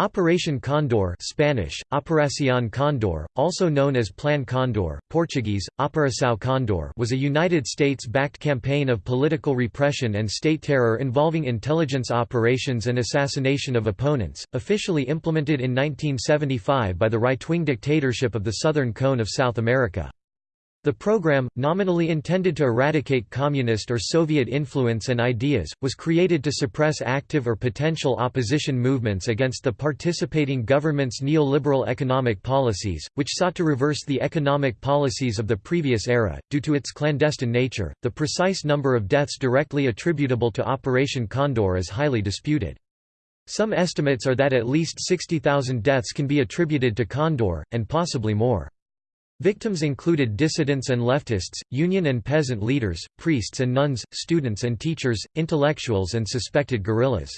Operation Condor Spanish, Operación Condor, also known as Plan Condor, Portuguese, Operação Condor was a United States-backed campaign of political repression and state terror involving intelligence operations and assassination of opponents, officially implemented in 1975 by the right-wing dictatorship of the Southern Cone of South America. The program, nominally intended to eradicate communist or Soviet influence and ideas, was created to suppress active or potential opposition movements against the participating government's neoliberal economic policies, which sought to reverse the economic policies of the previous era. Due to its clandestine nature, the precise number of deaths directly attributable to Operation Condor is highly disputed. Some estimates are that at least 60,000 deaths can be attributed to Condor, and possibly more. Victims included dissidents and leftists, union and peasant leaders, priests and nuns, students and teachers, intellectuals and suspected guerrillas.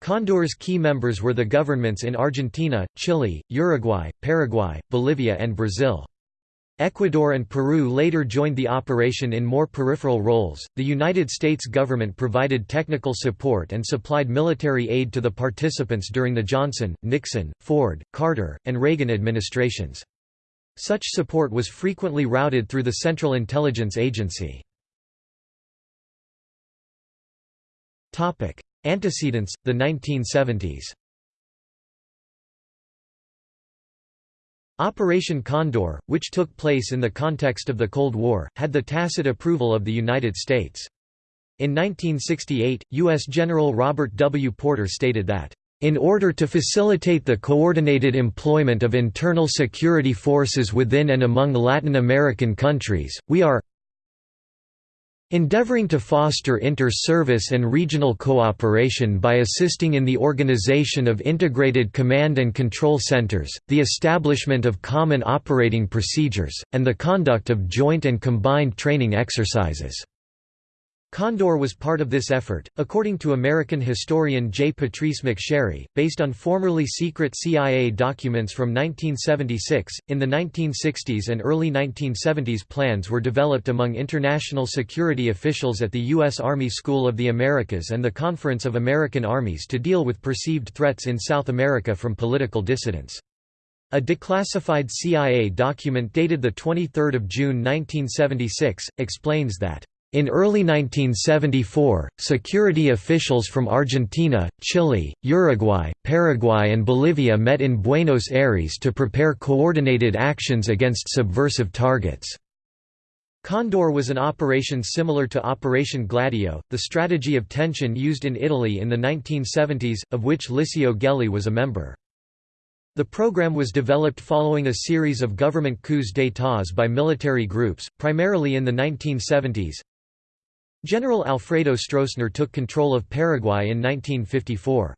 Condor's key members were the governments in Argentina, Chile, Uruguay, Paraguay, Bolivia and Brazil. Ecuador and Peru later joined the operation in more peripheral roles. The United States government provided technical support and supplied military aid to the participants during the Johnson, Nixon, Ford, Carter, and Reagan administrations. Such support was frequently routed through the Central Intelligence Agency. Antecedents, the 1970s Operation Condor, which took place in the context of the Cold War, had the tacit approval of the United States. In 1968, U.S. General Robert W. Porter stated that in order to facilitate the coordinated employment of internal security forces within and among Latin American countries, we are endeavoring to foster inter-service and regional cooperation by assisting in the organization of integrated command and control centers, the establishment of common operating procedures, and the conduct of joint and combined training exercises. Condor was part of this effort, according to American historian J. Patrice McSherry, based on formerly secret CIA documents from 1976. In the 1960s and early 1970s, plans were developed among international security officials at the U.S. Army School of the Americas and the Conference of American Armies to deal with perceived threats in South America from political dissidents. A declassified CIA document dated 23 June 1976, explains that in early 1974, security officials from Argentina, Chile, Uruguay, Paraguay and Bolivia met in Buenos Aires to prepare coordinated actions against subversive targets. Condor was an operation similar to Operation Gladio, the strategy of tension used in Italy in the 1970s, of which Licio Gelli was a member. The program was developed following a series of government coups d'états by military groups, primarily in the 1970s, General Alfredo Stroessner took control of Paraguay in 1954.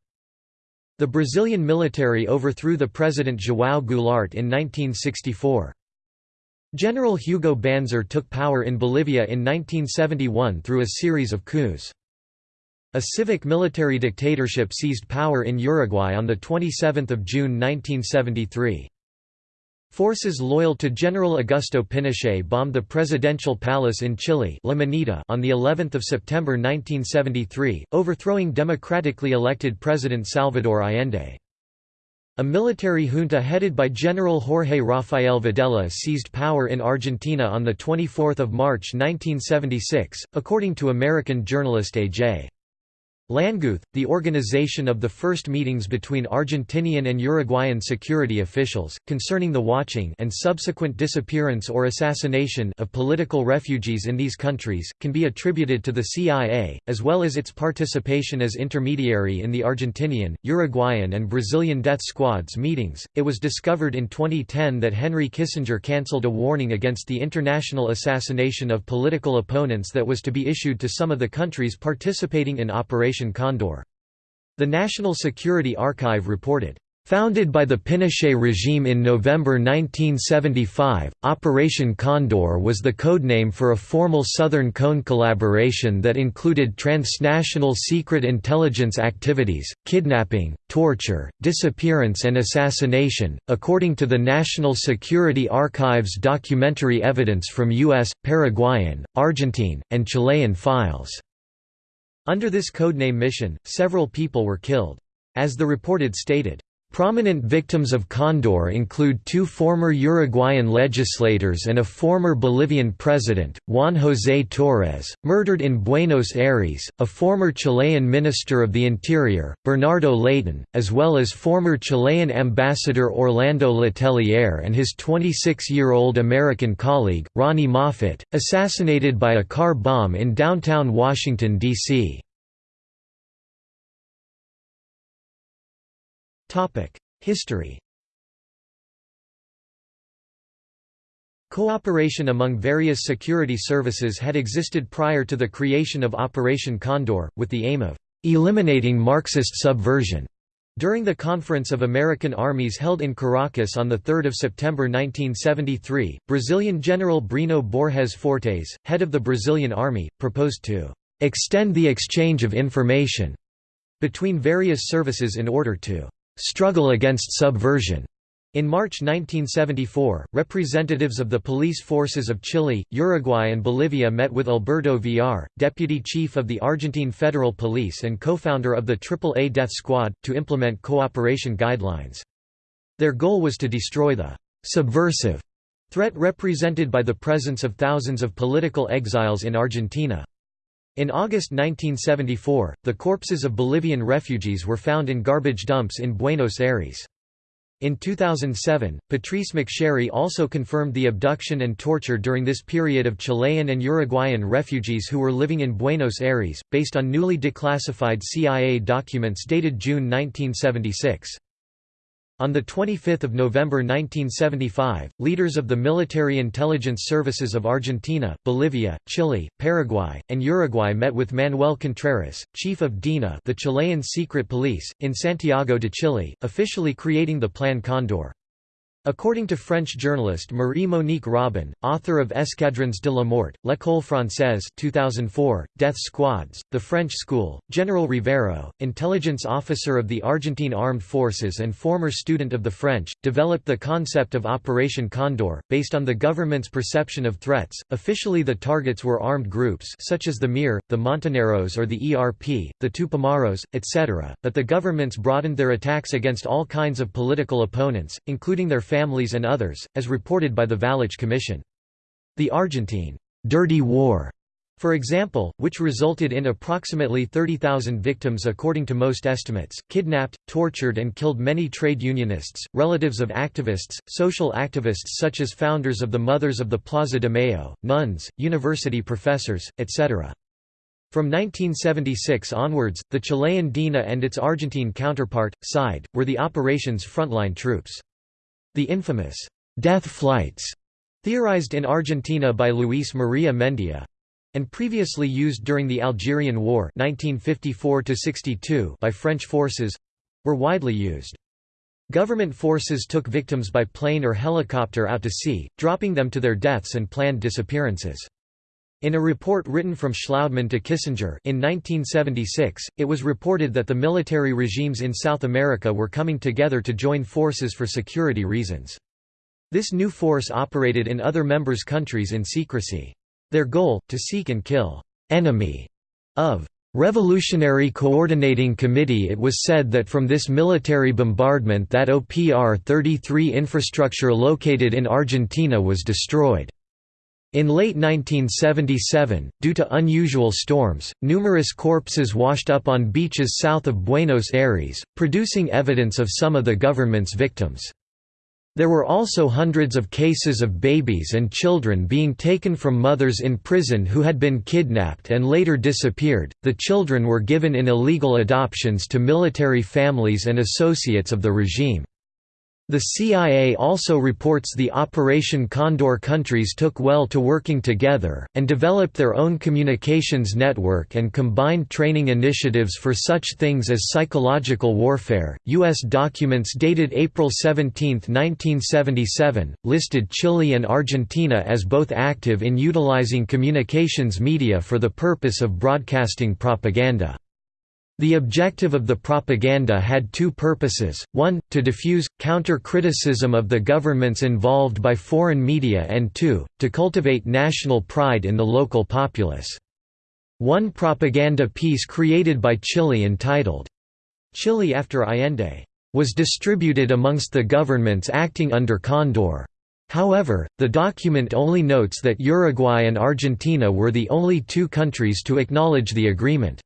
The Brazilian military overthrew the President João Goulart in 1964. General Hugo Banzer took power in Bolivia in 1971 through a series of coups. A civic military dictatorship seized power in Uruguay on 27 June 1973. Forces loyal to General Augusto Pinochet bombed the presidential palace in Chile on the 11th of September 1973, overthrowing democratically elected President Salvador Allende. A military junta headed by General Jorge Rafael Videla seized power in Argentina on 24 March 1976, according to American journalist A.J. Langguth, the organization of the first meetings between Argentinian and Uruguayan security officials, concerning the watching and subsequent disappearance or assassination of political refugees in these countries, can be attributed to the CIA, as well as its participation as intermediary in the Argentinian, Uruguayan and Brazilian death squads meetings. It was discovered in 2010 that Henry Kissinger cancelled a warning against the international assassination of political opponents that was to be issued to some of the countries participating in Operation Operation Condor. The National Security Archive reported, Founded by the Pinochet regime in November 1975, Operation Condor was the codename for a formal Southern Cone collaboration that included transnational secret intelligence activities, kidnapping, torture, disappearance and assassination, according to the National Security Archive's documentary evidence from U.S., Paraguayan, Argentine, and Chilean files. Under this codename mission, several people were killed. As the reported stated, Prominent victims of Condor include two former Uruguayan legislators and a former Bolivian president, Juan José Torres, murdered in Buenos Aires, a former Chilean Minister of the Interior, Bernardo Leighton, as well as former Chilean ambassador Orlando Letelier and his 26-year-old American colleague, Ronni Moffitt, assassinated by a car bomb in downtown Washington, D.C. History Cooperation among various security services had existed prior to the creation of Operation Condor, with the aim of eliminating Marxist subversion. During the Conference of American Armies held in Caracas on 3 September 1973, Brazilian General Breno Borges Fortes, head of the Brazilian Army, proposed to "...extend the exchange of information," between various services in order to struggle against subversion. In March 1974, representatives of the police forces of Chile, Uruguay and Bolivia met with Alberto Villar, deputy chief of the Argentine Federal Police and co-founder of the AAA Death Squad, to implement cooperation guidelines. Their goal was to destroy the «subversive» threat represented by the presence of thousands of political exiles in Argentina. In August 1974, the corpses of Bolivian refugees were found in garbage dumps in Buenos Aires. In 2007, Patrice McSherry also confirmed the abduction and torture during this period of Chilean and Uruguayan refugees who were living in Buenos Aires, based on newly declassified CIA documents dated June 1976. On 25 November 1975, leaders of the military intelligence services of Argentina, Bolivia, Chile, Paraguay, and Uruguay met with Manuel Contreras, chief of DINA the Chilean secret police, in Santiago de Chile, officially creating the Plan Condor. According to French journalist Marie-Monique Robin, author of Escadrons de la Mort, L'École Française 2004, Death Squads, The French School, General Rivero, intelligence officer of the Argentine Armed Forces and former student of the French, developed the concept of Operation Condor, based on the government's perception of threats. Officially the targets were armed groups such as the MIR, the Montoneros or the ERP, the Tupamaros, etc., but the governments broadened their attacks against all kinds of political opponents, including their families and others, as reported by the Valech Commission. The Argentine «dirty war» For example, which resulted in approximately 30,000 victims according to most estimates, kidnapped, tortured and killed many trade unionists, relatives of activists, social activists such as founders of the Mothers of the Plaza de Mayo, nuns, university professors, etc. From 1976 onwards, the Chilean DINA and its Argentine counterpart, SIDE, were the operation's frontline troops. The infamous «death flights» theorized in Argentina by Luis Maria Mendia and previously used during the Algerian War 1954 by French forces were widely used. Government forces took victims by plane or helicopter out to sea, dropping them to their deaths and planned disappearances. In a report written from Shlaudeman to Kissinger in 1976, it was reported that the military regimes in South America were coming together to join forces for security reasons. This new force operated in other members' countries in secrecy. Their goal, to seek and kill enemy of Revolutionary Coordinating Committee It was said that from this military bombardment that OPR-33 infrastructure located in Argentina was destroyed. In late 1977, due to unusual storms, numerous corpses washed up on beaches south of Buenos Aires, producing evidence of some of the government's victims. There were also hundreds of cases of babies and children being taken from mothers in prison who had been kidnapped and later disappeared. The children were given in illegal adoptions to military families and associates of the regime. The CIA also reports the Operation Condor countries took well to working together, and developed their own communications network and combined training initiatives for such things as psychological warfare. U.S. documents dated April 17, 1977, listed Chile and Argentina as both active in utilizing communications media for the purpose of broadcasting propaganda. The objective of the propaganda had two purposes, one, to diffuse, counter-criticism of the governments involved by foreign media and two, to cultivate national pride in the local populace. One propaganda piece created by Chile entitled, Chile after Allende, was distributed amongst the governments acting under Condor. However, the document only notes that Uruguay and Argentina were the only two countries to acknowledge the agreement.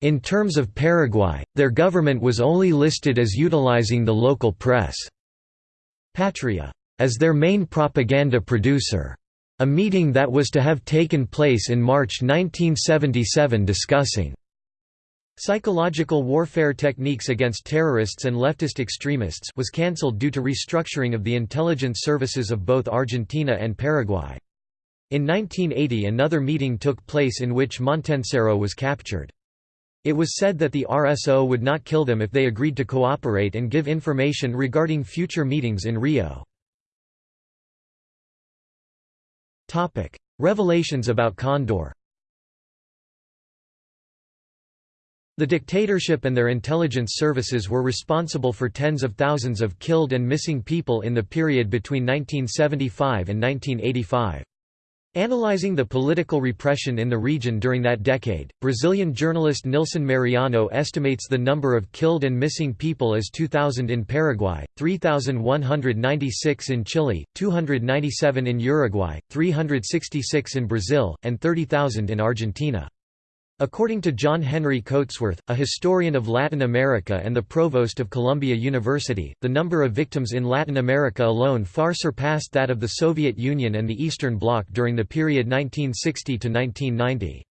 In terms of Paraguay, their government was only listed as utilizing the local press. Patria as their main propaganda producer. A meeting that was to have taken place in March 1977 discussing Psychological warfare techniques against terrorists and leftist extremists was cancelled due to restructuring of the intelligence services of both Argentina and Paraguay. In 1980 another meeting took place in which Montencero was captured. It was said that the RSO would not kill them if they agreed to cooperate and give information regarding future meetings in Rio. Revelations about Condor The dictatorship and their intelligence services were responsible for tens of thousands of killed and missing people in the period between 1975 and 1985. Analyzing the political repression in the region during that decade, Brazilian journalist Nilson Mariano estimates the number of killed and missing people as 2,000 in Paraguay, 3,196 in Chile, 297 in Uruguay, 366 in Brazil, and 30,000 in Argentina. According to John Henry Coatsworth, a historian of Latin America and the provost of Columbia University, the number of victims in Latin America alone far surpassed that of the Soviet Union and the Eastern Bloc during the period 1960 to 1990.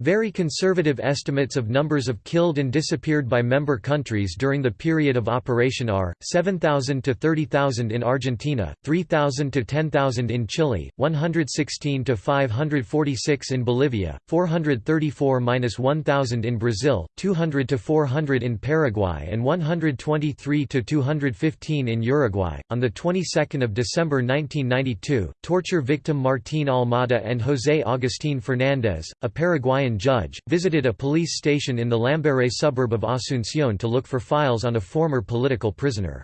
Very conservative estimates of numbers of killed and disappeared by member countries during the period of operation are, 7,000 to 30,000 in Argentina, 3,000 to 10,000 in Chile, 116 to 546 in Bolivia, 434–1,000 in Brazil, 200 to 400 in Paraguay and 123 to 215 in Uruguay. On the 22nd of December 1992, torture victim Martín Almada and José Agustín Fernández, a Paraguayan judge, visited a police station in the Lambaré suburb of Asunción to look for files on a former political prisoner.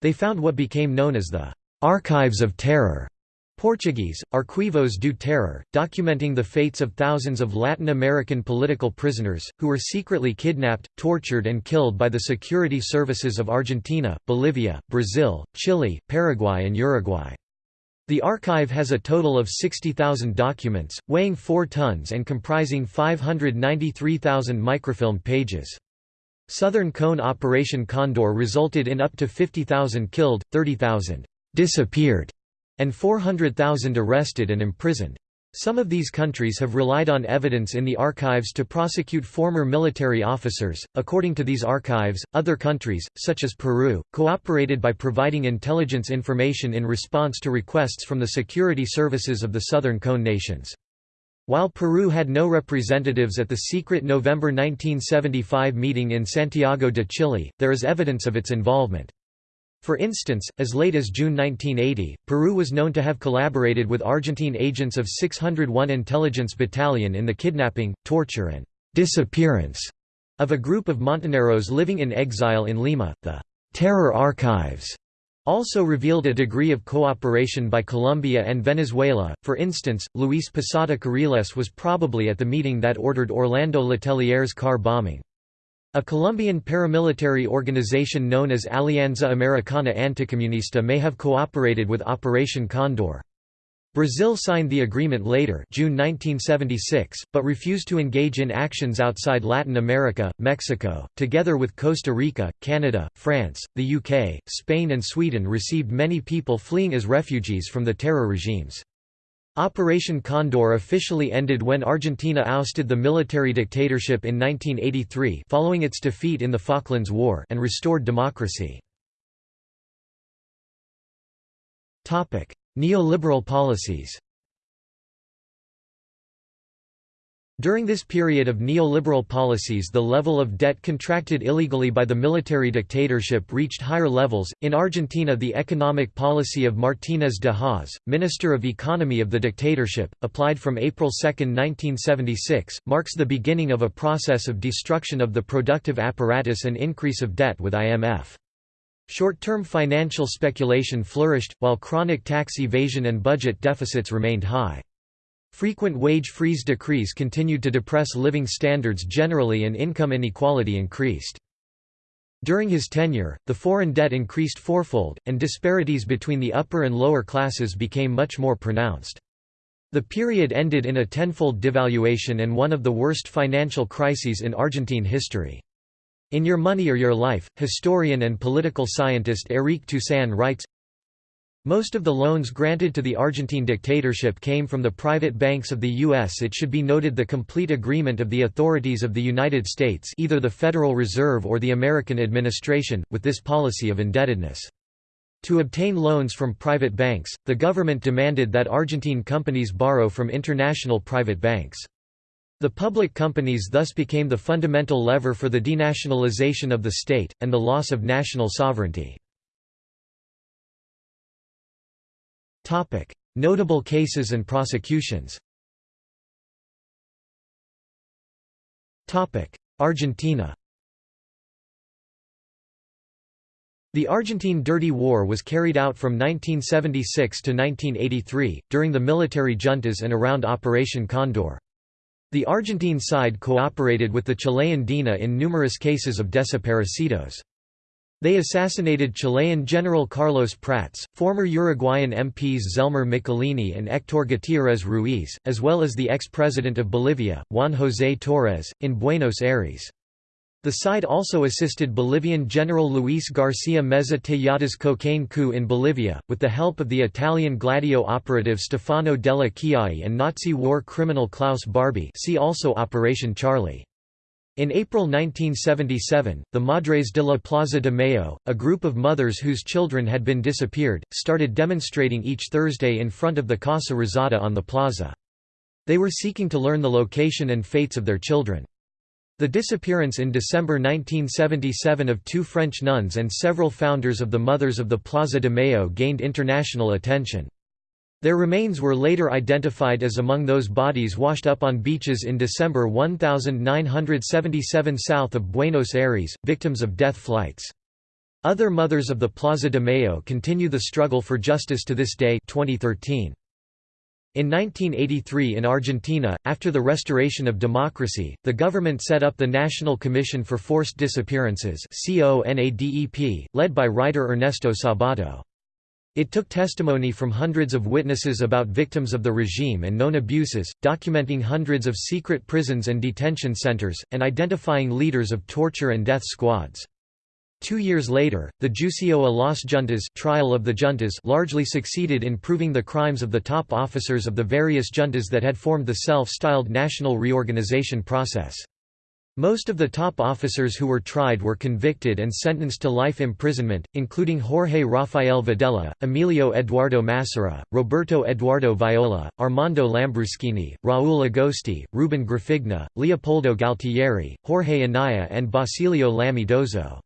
They found what became known as the «Archives of Terror» Portuguese, Arquivos do Terror, documenting the fates of thousands of Latin American political prisoners, who were secretly kidnapped, tortured and killed by the security services of Argentina, Bolivia, Brazil, Chile, Paraguay and Uruguay. The archive has a total of 60,000 documents, weighing 4 tons and comprising 593,000 microfilm pages. Southern Cone Operation Condor resulted in up to 50,000 killed, 30,000 disappeared, and 400,000 arrested and imprisoned. Some of these countries have relied on evidence in the archives to prosecute former military officers. According to these archives, other countries, such as Peru, cooperated by providing intelligence information in response to requests from the security services of the Southern Cone nations. While Peru had no representatives at the secret November 1975 meeting in Santiago de Chile, there is evidence of its involvement. For instance, as late as June 1980, Peru was known to have collaborated with Argentine agents of 601 Intelligence Battalion in the kidnapping, torture and disappearance of a group of Montoneros living in exile in Lima. The Terror Archives also revealed a degree of cooperation by Colombia and Venezuela. For instance, Luis Posada Carriles was probably at the meeting that ordered Orlando Letelier's car bombing. A Colombian paramilitary organization known as Alianza Americana Anticomunista may have cooperated with Operation Condor. Brazil signed the agreement later June 1976, but refused to engage in actions outside Latin America, Mexico, together with Costa Rica, Canada, France, the UK, Spain and Sweden received many people fleeing as refugees from the terror regimes. Operation Condor officially ended when Argentina ousted the military dictatorship in 1983 following its defeat in the Falklands War and restored democracy. Neoliberal policies During this period of neoliberal policies the level of debt contracted illegally by the military dictatorship reached higher levels. In Argentina the economic policy of Martínez de Hoz, Minister of Economy of the dictatorship, applied from April 2, 1976, marks the beginning of a process of destruction of the productive apparatus and increase of debt with IMF. Short-term financial speculation flourished, while chronic tax evasion and budget deficits remained high. Frequent wage freeze decrees continued to depress living standards generally and income inequality increased. During his tenure, the foreign debt increased fourfold, and disparities between the upper and lower classes became much more pronounced. The period ended in a tenfold devaluation and one of the worst financial crises in Argentine history. In Your Money or Your Life, historian and political scientist Éric Toussaint writes, most of the loans granted to the Argentine dictatorship came from the private banks of the U.S. It should be noted the complete agreement of the authorities of the United States either the Federal Reserve or the American administration, with this policy of indebtedness. To obtain loans from private banks, the government demanded that Argentine companies borrow from international private banks. The public companies thus became the fundamental lever for the denationalization of the state, and the loss of national sovereignty. Topic: Notable cases and prosecutions. Topic: Argentina. The Argentine Dirty War was carried out from 1976 to 1983, during the military juntas and around Operation Condor. The Argentine side cooperated with the Chilean DINA in numerous cases of desaparecidos. They assassinated Chilean General Carlos Prats, former Uruguayan MPs Zelmer Michelini and Héctor Gutiérrez Ruiz, as well as the ex-president of Bolivia, Juan José Torres, in Buenos Aires. The side also assisted Bolivian General Luis García Meza Tejada's cocaine coup in Bolivia, with the help of the Italian Gladio operative Stefano delle Chiaie and Nazi war criminal Klaus Barbie see also Operation Charlie. In April 1977, the Madres de la Plaza de Mayo, a group of mothers whose children had been disappeared, started demonstrating each Thursday in front of the Casa Rosada on the plaza. They were seeking to learn the location and fates of their children. The disappearance in December 1977 of two French nuns and several founders of the Mothers of the Plaza de Mayo gained international attention. Their remains were later identified as among those bodies washed up on beaches in December 1977 south of Buenos Aires, victims of death flights. Other mothers of the Plaza de Mayo continue the struggle for justice to this day 2013. In 1983 in Argentina, after the restoration of democracy, the government set up the National Commission for Forced Disappearances led by writer Ernesto Sabato. It took testimony from hundreds of witnesses about victims of the regime and known abuses, documenting hundreds of secret prisons and detention centers, and identifying leaders of torture and death squads. Two years later, the Juicio a las Juntas trial of the juntas largely succeeded in proving the crimes of the top officers of the various juntas that had formed the self-styled national reorganization process. Most of the top officers who were tried were convicted and sentenced to life imprisonment, including Jorge Rafael Videla, Emilio Eduardo Massera, Roberto Eduardo Viola, Armando Lambruschini, Raúl Agosti, Ruben Grafigna, Leopoldo Galtieri, Jorge Anaya and Basilio Lami Dozo.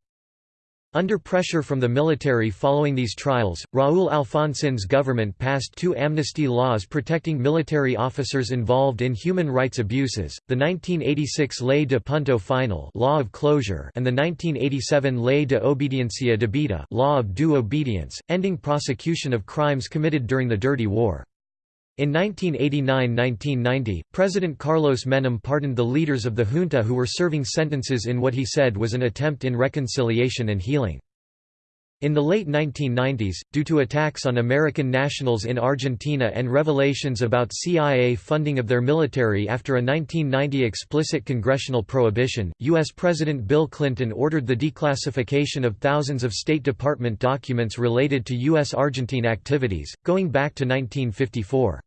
Under pressure from the military following these trials, Raúl Alfonsin's government passed two amnesty laws protecting military officers involved in human rights abuses, the 1986 Ley de Punto Final law of closure and the 1987 Ley de Obediencia Debida law of due obedience, ending prosecution of crimes committed during the Dirty War. In 1989–1990, President Carlos Menem pardoned the leaders of the junta who were serving sentences in what he said was an attempt in reconciliation and healing. In the late 1990s, due to attacks on American nationals in Argentina and revelations about CIA funding of their military after a 1990 explicit congressional prohibition, U.S. President Bill Clinton ordered the declassification of thousands of State Department documents related to U.S. Argentine activities, going back to 1954.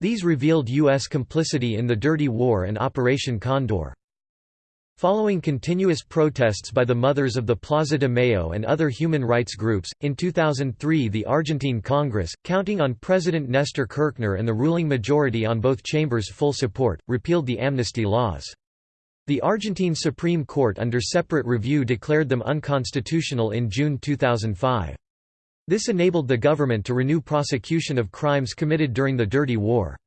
These revealed U.S. complicity in the Dirty War and Operation Condor. Following continuous protests by the Mothers of the Plaza de Mayo and other human rights groups, in 2003 the Argentine Congress, counting on President Néstor Kirchner and the ruling majority on both chambers' full support, repealed the amnesty laws. The Argentine Supreme Court under separate review declared them unconstitutional in June 2005. This enabled the government to renew prosecution of crimes committed during the Dirty War.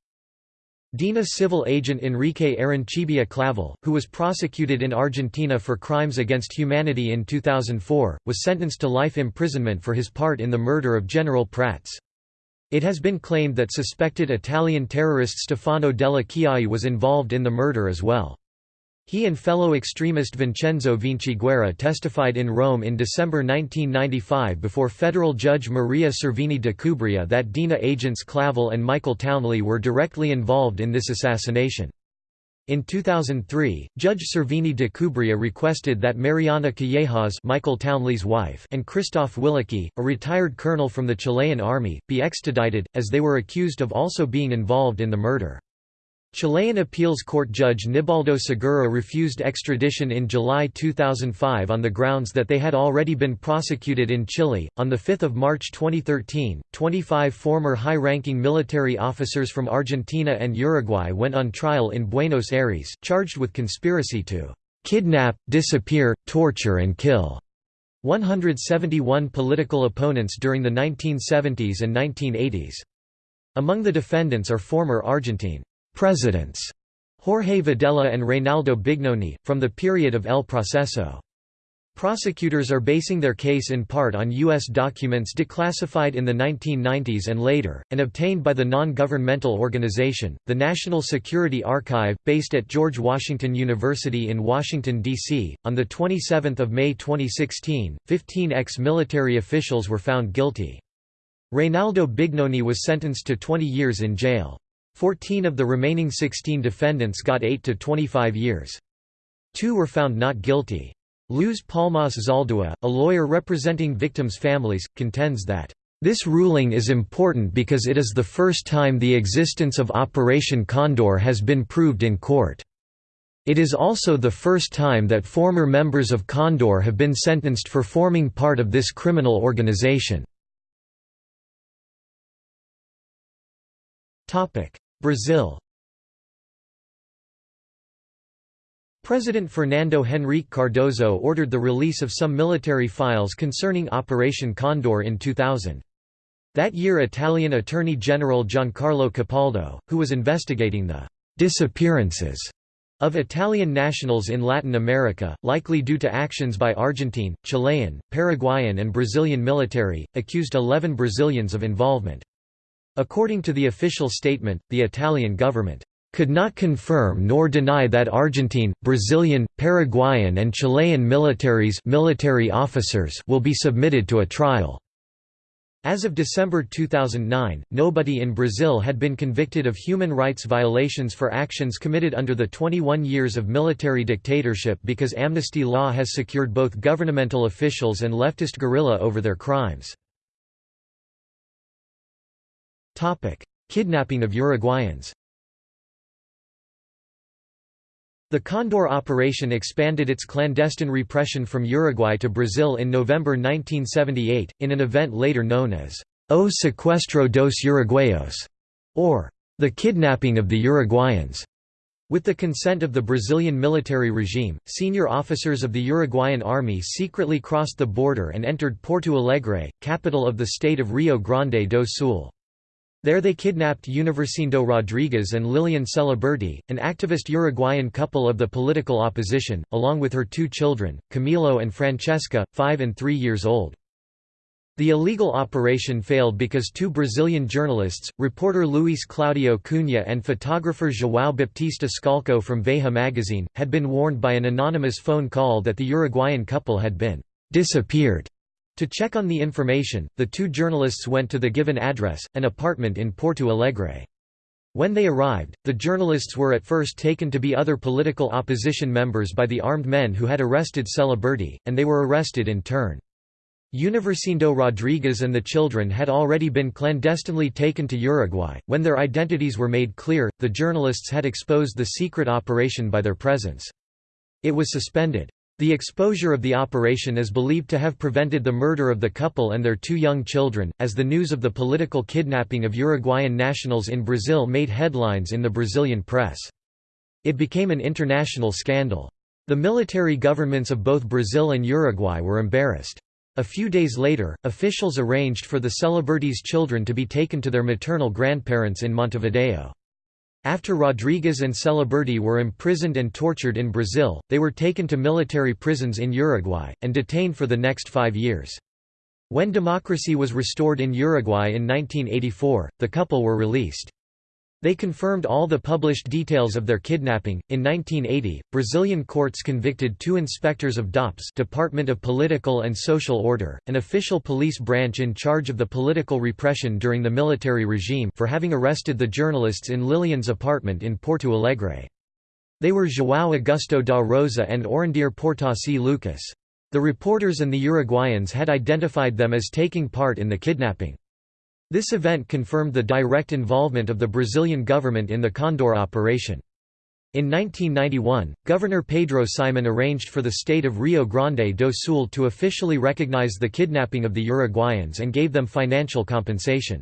DINA civil agent Enrique Arancibia Clavel, who was prosecuted in Argentina for crimes against humanity in 2004, was sentenced to life imprisonment for his part in the murder of General Prats. It has been claimed that suspected Italian terrorist Stefano delle Chiaie was involved in the murder as well. He and fellow extremist Vincenzo Vinciguerra testified in Rome in December 1995 before federal judge Maria Servini de Cubria that DINA agents Clavel and Michael Townley were directly involved in this assassination. In 2003, Judge Servini de Cubria requested that Mariana Callejas Michael Townley's wife and Christoph Willeke, a retired colonel from the Chilean army, be extradited, as they were accused of also being involved in the murder. Chilean appeals court judge Nibaldo Segura refused extradition in July 2005 on the grounds that they had already been prosecuted in Chile. On 5 March 2013, 25 former high ranking military officers from Argentina and Uruguay went on trial in Buenos Aires, charged with conspiracy to kidnap, disappear, torture, and kill 171 political opponents during the 1970s and 1980s. Among the defendants are former Argentine presidents Jorge Videla and Reynaldo Bignone, from the period of El Proceso. Prosecutors are basing their case in part on U.S. documents declassified in the 1990s and later, and obtained by the non-governmental organization, the National Security Archive, based at George Washington University in Washington, D.C. On 27 May 2016, 15 ex-military officials were found guilty. Reynaldo Bignone was sentenced to 20 years in jail. Fourteen of the remaining 16 defendants got 8 to 25 years. Two were found not guilty. Luz Palmas Zaldua, a lawyer representing victims' families, contends that, "...this ruling is important because it is the first time the existence of Operation Condor has been proved in court. It is also the first time that former members of Condor have been sentenced for forming part of this criminal organization." Brazil President Fernando Henrique Cardoso ordered the release of some military files concerning Operation Condor in 2000. That year Italian Attorney General Giancarlo Capaldo, who was investigating the «disappearances» of Italian nationals in Latin America, likely due to actions by Argentine, Chilean, Paraguayan and Brazilian military, accused 11 Brazilians of involvement. According to the official statement, the Italian government could not confirm nor deny that Argentine, Brazilian, Paraguayan and Chilean militaries military officers will be submitted to a trial. As of December 2009, nobody in Brazil had been convicted of human rights violations for actions committed under the 21 years of military dictatorship because amnesty law has secured both governmental officials and leftist guerrilla over their crimes. Kidnapping of Uruguayans The Condor operation expanded its clandestine repression from Uruguay to Brazil in November 1978, in an event later known as O Sequestro dos Uruguayos, or the kidnapping of the Uruguayans. With the consent of the Brazilian military regime, senior officers of the Uruguayan army secretly crossed the border and entered Porto Alegre, capital of the state of Rio Grande do Sul. There they kidnapped Universindo Rodriguez and Lilian Celiberti, an activist Uruguayan couple of the political opposition, along with her two children, Camilo and Francesca, five and three years old. The illegal operation failed because two Brazilian journalists, reporter Luis Claudio Cunha and photographer João Baptista Scalco from Veja magazine, had been warned by an anonymous phone call that the Uruguayan couple had been disappeared. To check on the information, the two journalists went to the given address, an apartment in Porto Alegre. When they arrived, the journalists were at first taken to be other political opposition members by the armed men who had arrested Celiberti, and they were arrested in turn. Universindo Rodriguez and the children had already been clandestinely taken to Uruguay. When their identities were made clear, the journalists had exposed the secret operation by their presence. It was suspended. The exposure of the operation is believed to have prevented the murder of the couple and their two young children, as the news of the political kidnapping of Uruguayan nationals in Brazil made headlines in the Brazilian press. It became an international scandal. The military governments of both Brazil and Uruguay were embarrassed. A few days later, officials arranged for the Celiberti's children to be taken to their maternal grandparents in Montevideo. After Rodriguez and Celiberti were imprisoned and tortured in Brazil, they were taken to military prisons in Uruguay, and detained for the next five years. When democracy was restored in Uruguay in 1984, the couple were released. They confirmed all the published details of their kidnapping. In 1980, Brazilian courts convicted two inspectors of DOPS, Department of Political and Social Order, an official police branch in charge of the political repression during the military regime, for having arrested the journalists in Lilian's apartment in Porto Alegre. They were João Augusto da Rosa and Orindir Portassi Lucas. The reporters and the Uruguayans had identified them as taking part in the kidnapping. This event confirmed the direct involvement of the Brazilian government in the Condor operation. In 1991, Governor Pedro Simon arranged for the state of Rio Grande do Sul to officially recognize the kidnapping of the Uruguayans and gave them financial compensation.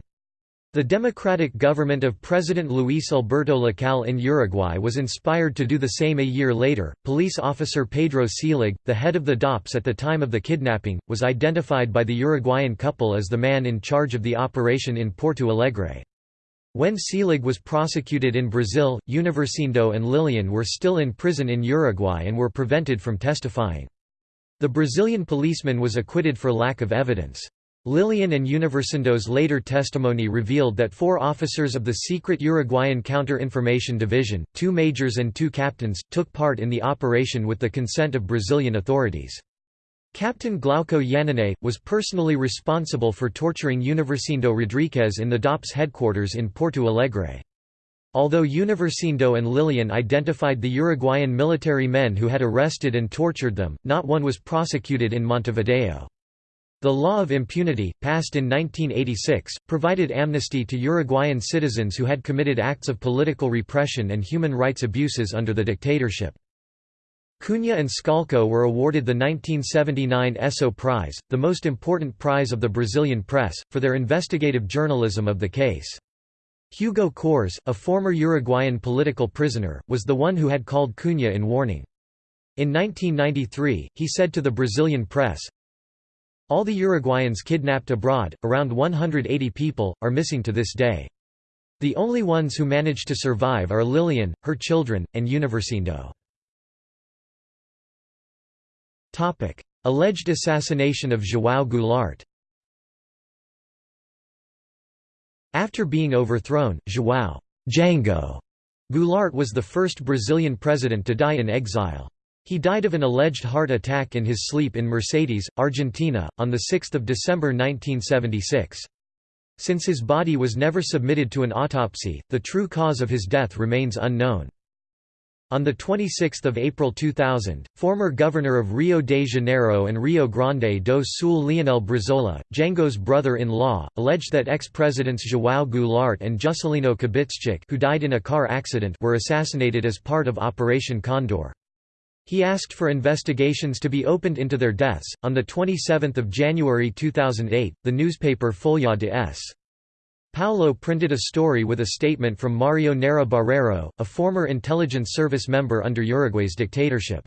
The democratic government of President Luis Alberto Lacalle in Uruguay was inspired to do the same a year later. Police officer Pedro Seelig, the head of the DOPS at the time of the kidnapping, was identified by the Uruguayan couple as the man in charge of the operation in Porto Alegre. When Seelig was prosecuted in Brazil, Universindo and Lilian were still in prison in Uruguay and were prevented from testifying. The Brazilian policeman was acquitted for lack of evidence. Lilian and Universindo's later testimony revealed that four officers of the secret Uruguayan Counter-Information Division, two majors and two captains, took part in the operation with the consent of Brazilian authorities. Captain Glauco Yanine, was personally responsible for torturing Universindo Rodriguez in the DOPS headquarters in Porto Alegre. Although Universindo and Lilian identified the Uruguayan military men who had arrested and tortured them, not one was prosecuted in Montevideo. The law of impunity, passed in 1986, provided amnesty to Uruguayan citizens who had committed acts of political repression and human rights abuses under the dictatorship. Cunha and Scalco were awarded the 1979 Esso Prize, the most important prize of the Brazilian press, for their investigative journalism of the case. Hugo Cors, a former Uruguayan political prisoner, was the one who had called Cunha in warning. In 1993, he said to the Brazilian press, all the Uruguayans kidnapped abroad, around 180 people, are missing to this day. The only ones who managed to survive are Lilian, her children, and Universindo. Alleged assassination of João Goulart After being overthrown, João Jango Goulart was the first Brazilian president to die in exile. He died of an alleged heart attack in his sleep in Mercedes, Argentina, on 6 December 1976. Since his body was never submitted to an autopsy, the true cause of his death remains unknown. On 26 April 2000, former governor of Rio de Janeiro and Rio Grande do Sul Leonel Brizola, Jango's brother-in-law, alleged that ex-presidents João Goulart and Juscelino Kubitschek who died in a car accident were assassinated as part of Operation Condor. He asked for investigations to be opened into their deaths. On the 27th of January 2008, the newspaper Folha de S. Paulo printed a story with a statement from Mario Neira Barreiro, a former intelligence service member under Uruguay's dictatorship.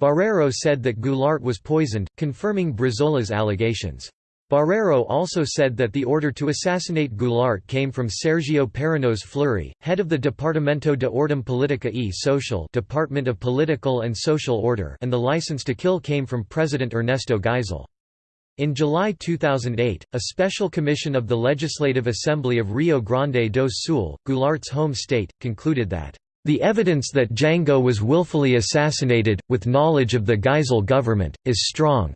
Barreiro said that Goulart was poisoned, confirming Brizola's allegations. Barreiro also said that the order to assassinate Goulart came from Sergio Paranhos Fleury, head of the Departamento de Ordem Política e Social Department of Political and Social Order and the license to kill came from President Ernesto Geisel. In July 2008, a special commission of the Legislative Assembly of Rio Grande do Sul, Goulart's home state, concluded that the evidence that Jango was willfully assassinated, with knowledge of the Geisel government, is strong.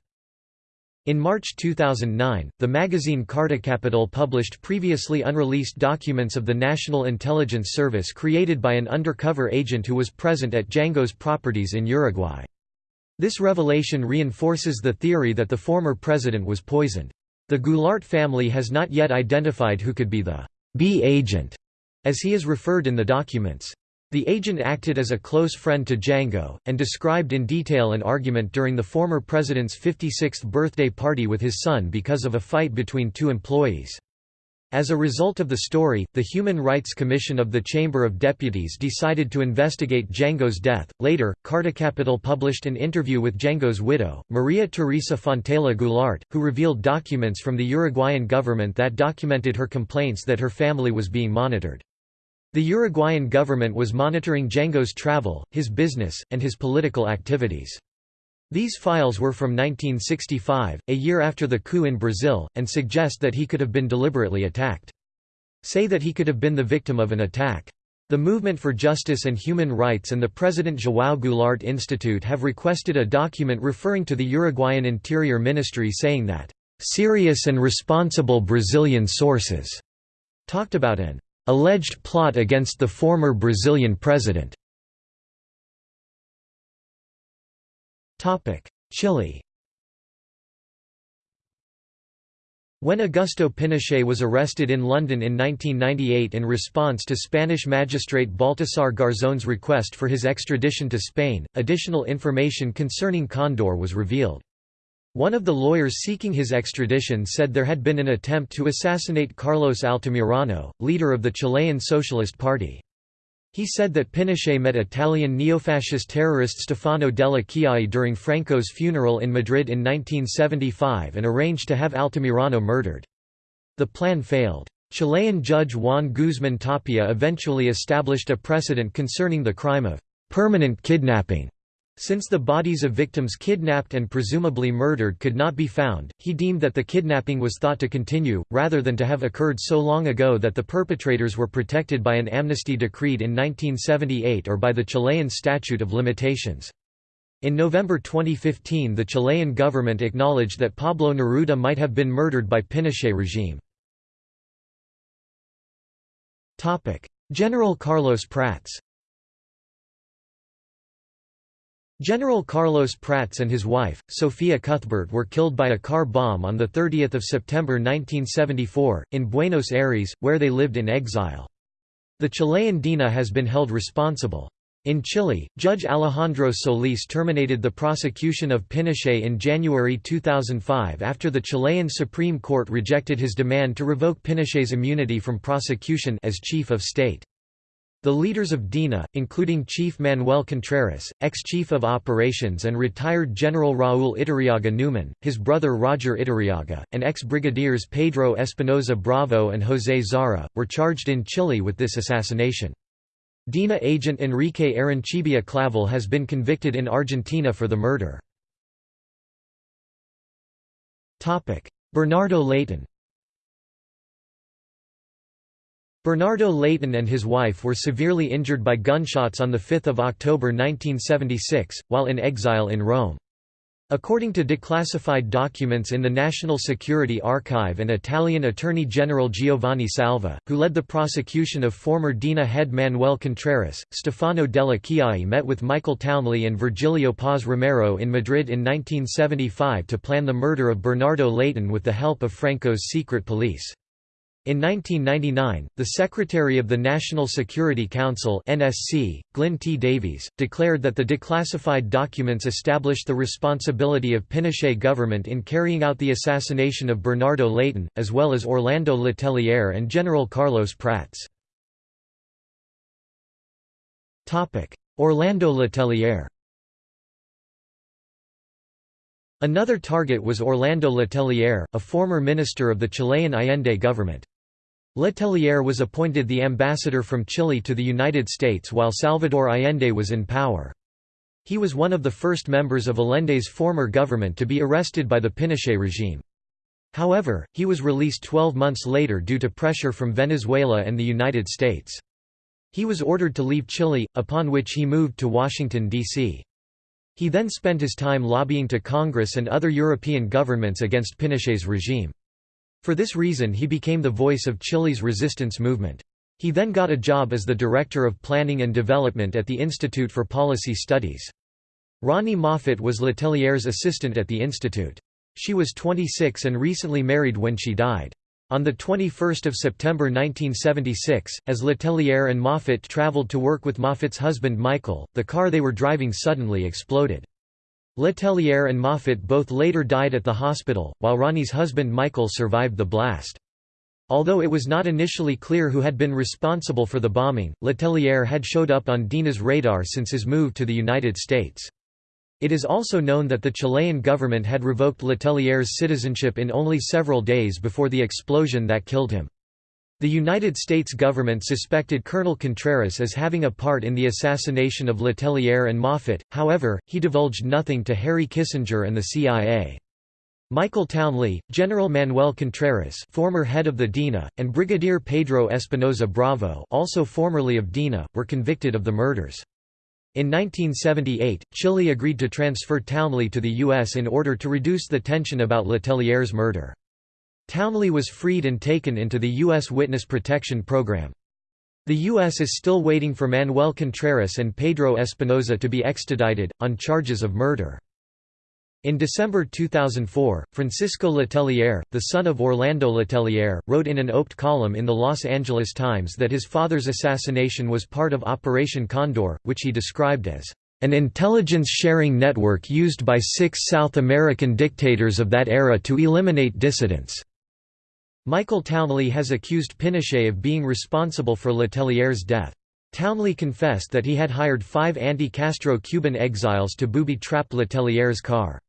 In March 2009, the magazine Carta Capital published previously unreleased documents of the National Intelligence Service created by an undercover agent who was present at Jango's properties in Uruguay. This revelation reinforces the theory that the former president was poisoned. The Goulart family has not yet identified who could be the B agent, as he is referred in the documents. The agent acted as a close friend to Jango, and described in detail an argument during the former president's 56th birthday party with his son because of a fight between two employees. As a result of the story, the Human Rights Commission of the Chamber of Deputies decided to investigate Jango's death. Later, Carta Capital published an interview with Jango's widow, Maria Teresa Fontela Goulart, who revealed documents from the Uruguayan government that documented her complaints that her family was being monitored. The Uruguayan government was monitoring Jango's travel, his business, and his political activities. These files were from 1965, a year after the coup in Brazil, and suggest that he could have been deliberately attacked. say that he could have been the victim of an attack. The Movement for Justice and Human Rights and the President João Goulart Institute have requested a document referring to the Uruguayan Interior Ministry saying that, "...serious and responsible Brazilian sources," talked about an "...alleged plot against the former Brazilian president." Chile When Augusto Pinochet was arrested in London in 1998 in response to Spanish magistrate Baltasar Garzón's request for his extradition to Spain, additional information concerning Condor was revealed. One of the lawyers seeking his extradition said there had been an attempt to assassinate Carlos Altamirano, leader of the Chilean Socialist Party. He said that Pinochet met Italian neofascist terrorist Stefano delle Chiaie during Franco's funeral in Madrid in 1975 and arranged to have Altamirano murdered. The plan failed. Chilean judge Juan Guzmán Tapia eventually established a precedent concerning the crime of permanent kidnapping since the bodies of victims kidnapped and presumably murdered could not be found, he deemed that the kidnapping was thought to continue, rather than to have occurred so long ago that the perpetrators were protected by an amnesty decreed in 1978 or by the Chilean statute of limitations. In November 2015 the Chilean government acknowledged that Pablo Neruda might have been murdered by Pinochet regime. General Carlos Prats General Carlos Prats and his wife, Sofia Cuthbert were killed by a car bomb on 30 September 1974, in Buenos Aires, where they lived in exile. The Chilean DINA has been held responsible. In Chile, Judge Alejandro Solis terminated the prosecution of Pinochet in January 2005 after the Chilean Supreme Court rejected his demand to revoke Pinochet's immunity from prosecution as chief of state. The leaders of DINA, including Chief Manuel Contreras, ex-chief of operations and retired General Raúl Iturriaga Newman, his brother Roger Iturriaga, and ex-brigadiers Pedro Espinoza Bravo and José Zara, were charged in Chile with this assassination. DINA agent Enrique Arancibia Clavel has been convicted in Argentina for the murder. Bernardo Leighton Bernardo Leighton and his wife were severely injured by gunshots on 5 October 1976, while in exile in Rome. According to declassified documents in the National Security Archive and Italian Attorney General Giovanni Salva, who led the prosecution of former DINA head Manuel Contreras, Stefano delle Chiaie met with Michael Townley and Virgilio Paz Romero in Madrid in 1975 to plan the murder of Bernardo Leighton with the help of Franco's secret police. In 1999, the Secretary of the National Security Council (NSC), Glyn T. Davies, declared that the declassified documents established the responsibility of Pinochet government in carrying out the assassination of Bernardo Leighton, as well as Orlando Letelier and General Carlos Prats. Topic: Orlando Letelier Another target was Orlando Letelier, a former minister of the Chilean Allende government. Letelier was appointed the ambassador from Chile to the United States while Salvador Allende was in power. He was one of the first members of Allende's former government to be arrested by the Pinochet regime. However, he was released 12 months later due to pressure from Venezuela and the United States. He was ordered to leave Chile, upon which he moved to Washington, D.C. He then spent his time lobbying to Congress and other European governments against Pinochet's regime. For this reason he became the voice of Chile's resistance movement. He then got a job as the Director of Planning and Development at the Institute for Policy Studies. Ronni Moffitt was Letelier's assistant at the institute. She was 26 and recently married when she died. On 21 September 1976, as Letelier and Moffitt traveled to work with Moffitt's husband Michael, the car they were driving suddenly exploded. Letelier and Moffitt both later died at the hospital, while Ronni's husband Michael survived the blast. Although it was not initially clear who had been responsible for the bombing, Letelier had showed up on DINA's radar since his move to the United States. It is also known that the Chilean government had revoked Letelier's citizenship in only several days before the explosion that killed him. The United States government suspected Colonel Contreras as having a part in the assassination of Letelier and Moffitt, however, he divulged nothing to Harry Kissinger and the CIA. Michael Townley, General Manuel Contreras former head of the DINA, and Brigadier Pedro Espinosa Bravo also formerly of DINA, were convicted of the murders. In 1978, Chile agreed to transfer Townley to the U.S. in order to reduce the tension about Letelier's murder. Townley was freed and taken into the U.S. Witness Protection Program. The U.S. is still waiting for Manuel Contreras and Pedro Espinosa to be extradited, on charges of murder. In December 2004, Francisco Letelier, the son of Orlando Letelier, wrote in an oped column in the Los Angeles Times that his father's assassination was part of Operation Condor, which he described as an intelligence-sharing network used by six South American dictators of that era to eliminate dissidents." Michael Townley has accused Pinochet of being responsible for Letelier's death. Townley confessed that he had hired five anti-Castro Cuban exiles to booby-trap Letelier's car.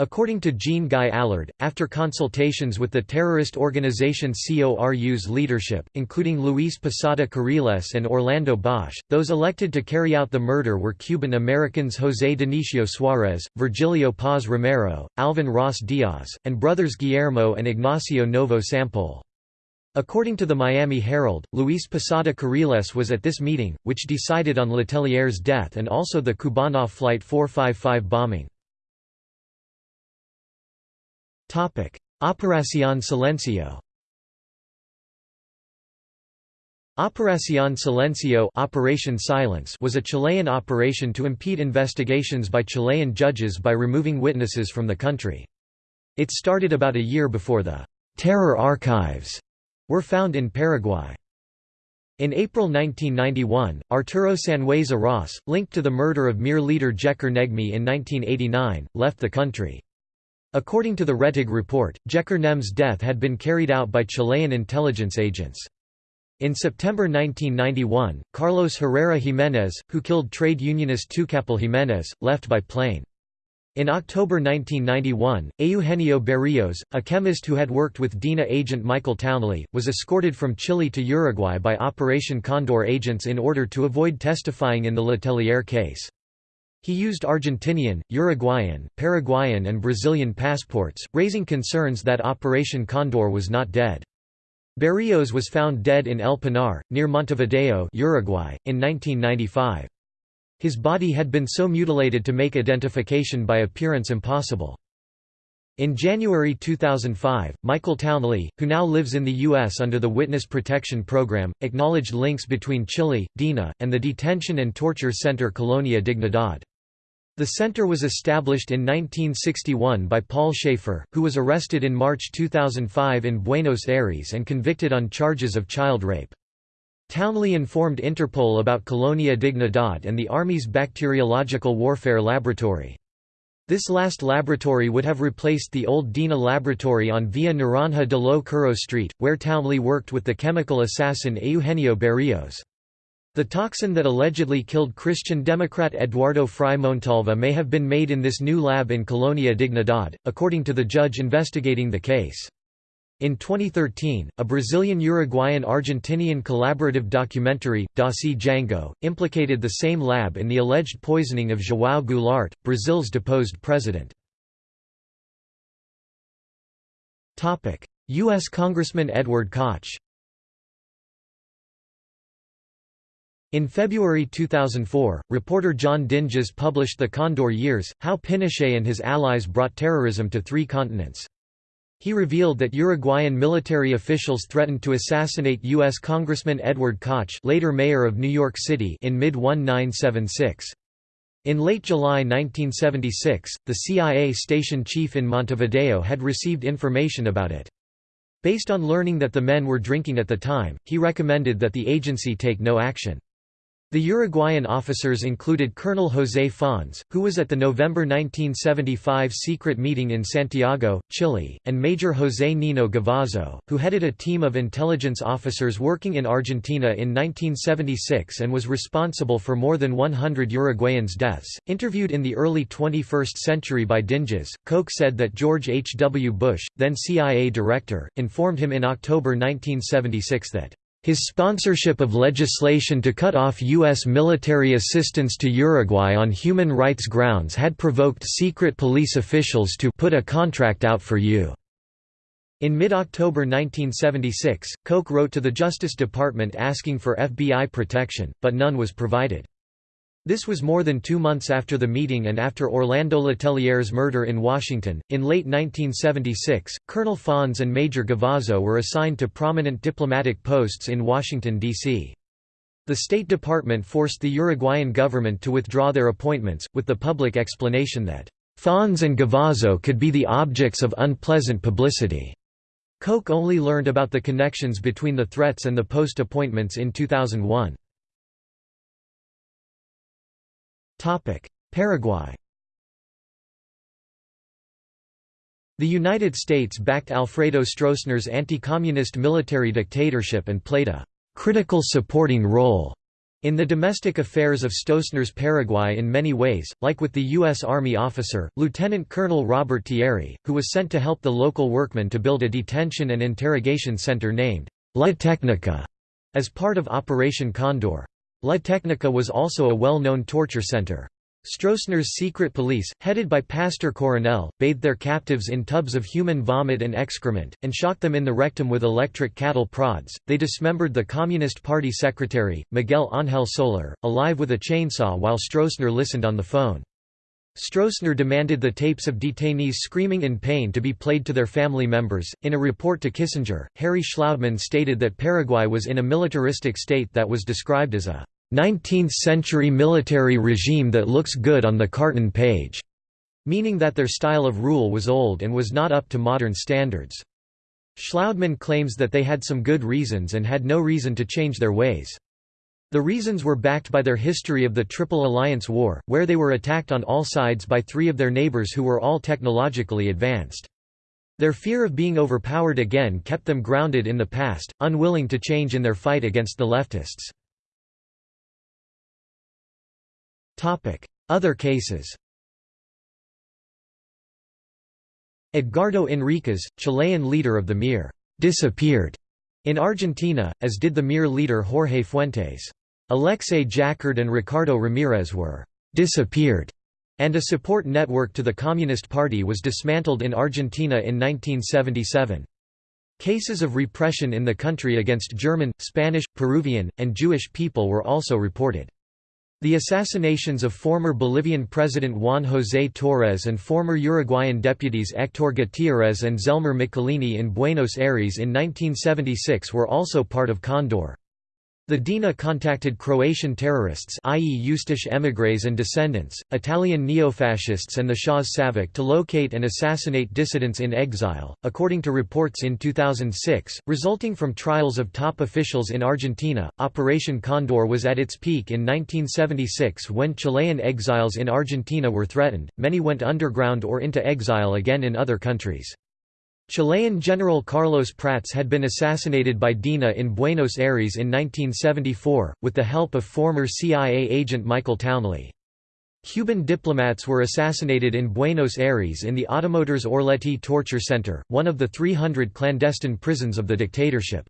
According to Jean Guy Allard, after consultations with the terrorist organization CORU's leadership, including Luis Posada Carriles and Orlando Bosch, those elected to carry out the murder were Cuban Americans José Dionisio Suárez, Virgilio Paz Romero, Alvin Ross Diaz, and brothers Guillermo and Ignacio Novo Sampol. According to the Miami Herald, Luis Posada Carriles was at this meeting, which decided on Letelier's death and also the Cubana Flight 455 bombing. Operación Silencio Operación Silencio Operation Silence was a Chilean operation to impede investigations by Chilean judges by removing witnesses from the country. It started about a year before the «terror archives» were found in Paraguay. In April 1991, Arturo Sanhueza Ross, linked to the murder of MIR leader Jécar Neghme in 1989, left the country. According to the Rettig report, Jécar Neghme's death had been carried out by Chilean intelligence agents. In September 1991, Carlos Herrera Jiménez, who killed trade unionist Tucapel Jiménez, left by plane. In October 1991, Eugenio Berrios, a chemist who had worked with DINA agent Michael Townley, was escorted from Chile to Uruguay by Operation Condor agents in order to avoid testifying in the Letelier case. He used Argentinian, Uruguayan, Paraguayan and Brazilian passports, raising concerns that Operation Condor was not dead. Berrios was found dead in El Pinar, near Montevideo Uruguay, in 1995. His body had been so mutilated to make identification by appearance impossible. In January 2005, Michael Townley, who now lives in the U.S. under the Witness Protection Program, acknowledged links between Chile, DINA, and the detention and torture center Colonia Dignidad. The center was established in 1961 by Paul Schaefer, who was arrested in March 2005 in Buenos Aires and convicted on charges of child rape. Townley informed Interpol about Colonia Dignidad and the Army's bacteriological warfare laboratory. This last laboratory would have replaced the old DINA laboratory on Via Naranja de lo Curro Street, where Townley worked with the chemical assassin Eugenio Berrios. The toxin that allegedly killed Christian Democrat Eduardo Frei Montalva may have been made in this new lab in Colonia Dignidad, according to the judge investigating the case. In 2013, a Brazilian-Uruguayan-Argentinian collaborative documentary, Dossiê Jango, implicated the same lab in the alleged poisoning of João Goulart, Brazil's deposed president. U.S. Congressman Edward Koch In February 2004, reporter John Dinges published The Condor Years, How Pinochet and his allies brought terrorism to three continents. He revealed that Uruguayan military officials threatened to assassinate U.S. Congressman Edward Koch later mayor of New York City in mid-1976. In late July 1976, the CIA station chief in Montevideo had received information about it. Based on learning that the men were drinking at the time, he recommended that the agency take no action. The Uruguayan officers included Colonel José Fons, who was at the November 1975 secret meeting in Santiago, Chile, and Major José Nino Gavazzo, who headed a team of intelligence officers working in Argentina in 1976 and was responsible for more than 100 Uruguayans' deaths. Interviewed in the early 21st century by Dinges, Koch said that George H. W. Bush, then CIA director, informed him in October 1976 that His sponsorship of legislation to cut off U.S. military assistance to Uruguay on human rights grounds had provoked secret police officials to put a contract out for you. In mid-October 1976, Koch wrote to the Justice Department asking for FBI protection, but none was provided. This was more than two months after the meeting and after Orlando Letelier's murder in Washington. In late 1976, Colonel Fons and Major Gavazzo were assigned to prominent diplomatic posts in Washington, D.C. The State Department forced the Uruguayan government to withdraw their appointments, with the public explanation that, Fons and Gavazzo could be the objects of unpleasant publicity. Koch only learned about the connections between the threats and the post appointments in 2001. Paraguay The United States backed Alfredo Stroessner's anti-communist military dictatorship and played a «critical supporting role» In the domestic affairs of Stroessner's Paraguay in many ways, like with the U.S. Army officer, Lieutenant Colonel Robert Thierry, who was sent to help the local workmen to build a detention and interrogation center named La Técnica as part of Operation Condor. La Técnica was also a well-known torture center. Stroessner's secret police, headed by Pastor Coronel, bathed their captives in tubs of human vomit and excrement, and shocked them in the rectum with electric cattle prods. They dismembered the Communist Party secretary, Miguel Ángel Soler, alive with a chainsaw while Stroessner listened on the phone. Stroessner demanded the tapes of detainees screaming in pain to be played to their family members. In a report to Kissinger, Harry Shlaudeman stated that Paraguay was in a militaristic state that was described as a 19th-century military regime that looks good on the carton page", meaning that their style of rule was old and was not up to modern standards. Shlaudeman claims that they had some good reasons and had no reason to change their ways. The reasons were backed by their history of the Triple Alliance War, where they were attacked on all sides by three of their neighbors who were all technologically advanced. Their fear of being overpowered again kept them grounded in the past, unwilling to change in their fight against the leftists. Other cases Edgardo Enriquez, Chilean leader of the MIR, disappeared in Argentina, as did the MIR leader Jorge Fuentes. Alexei Jaccard and Ricardo Ramirez were disappeared, and a support network to the Communist Party was dismantled in Argentina in 1977. Cases of repression in the country against German, Spanish, Peruvian, and Jewish people were also reported. The assassinations of former Bolivian President Juan José Torres and former Uruguayan deputies Héctor Gutiérrez and Zelmer Michelini in Buenos Aires in 1976 were also part of Condor. The DINA contacted Croatian terrorists i.e. Ustaše émigrés and descendants, Italian neofascists and the Shah's Savak to locate and assassinate dissidents in exile, according to reports in 2006, resulting from trials of top officials in Argentina. Operation Condor was at its peak in 1976 when Chilean exiles in Argentina were threatened, many went underground or into exile again in other countries. Chilean General Carlos Prats had been assassinated by DINA in Buenos Aires in 1974, with the help of former CIA agent Michael Townley. Cuban diplomats were assassinated in Buenos Aires in the Automotores Orletti Torture Center, one of the 300 clandestine prisons of the dictatorship.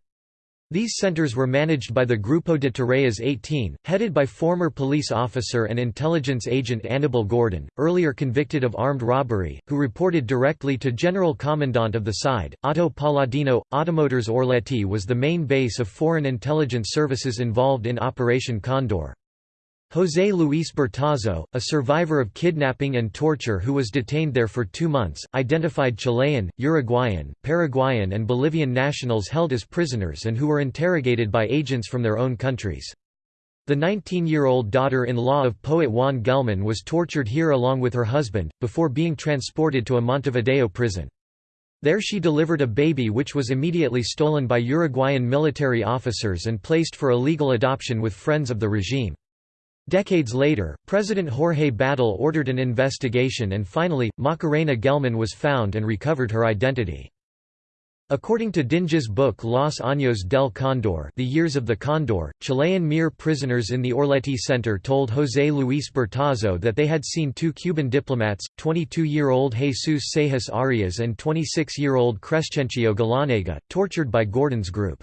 These centers were managed by the Grupo de Tareas 18, headed by former police officer and intelligence agent Anibal Gordon, earlier convicted of armed robbery, who reported directly to General Commandant of the SIDE, Otto Paladino. Automotores Orletti was the main base of foreign intelligence services involved in Operation Condor. José Luis Bertazzo, a survivor of kidnapping and torture who was detained there for two months, identified Chilean, Uruguayan, Paraguayan and Bolivian nationals held as prisoners and who were interrogated by agents from their own countries. The 19-year-old daughter-in-law of poet Juan Gelman was tortured here along with her husband, before being transported to a Montevideo prison. There she delivered a baby which was immediately stolen by Uruguayan military officers and placed for illegal adoption with friends of the regime. Decades later, President Jorge Batlle ordered an investigation and finally, Macarena Gelman was found and recovered her identity. According to Dinge's book Los Años del Cóndor The Years of the Condor, Chilean MIR prisoners in the Orletti Center told José Luis Bertazzo that they had seen two Cuban diplomats, 22-year-old Jesus Seijas Arias and 26-year-old Crescencio Galanega, tortured by Gordon's group.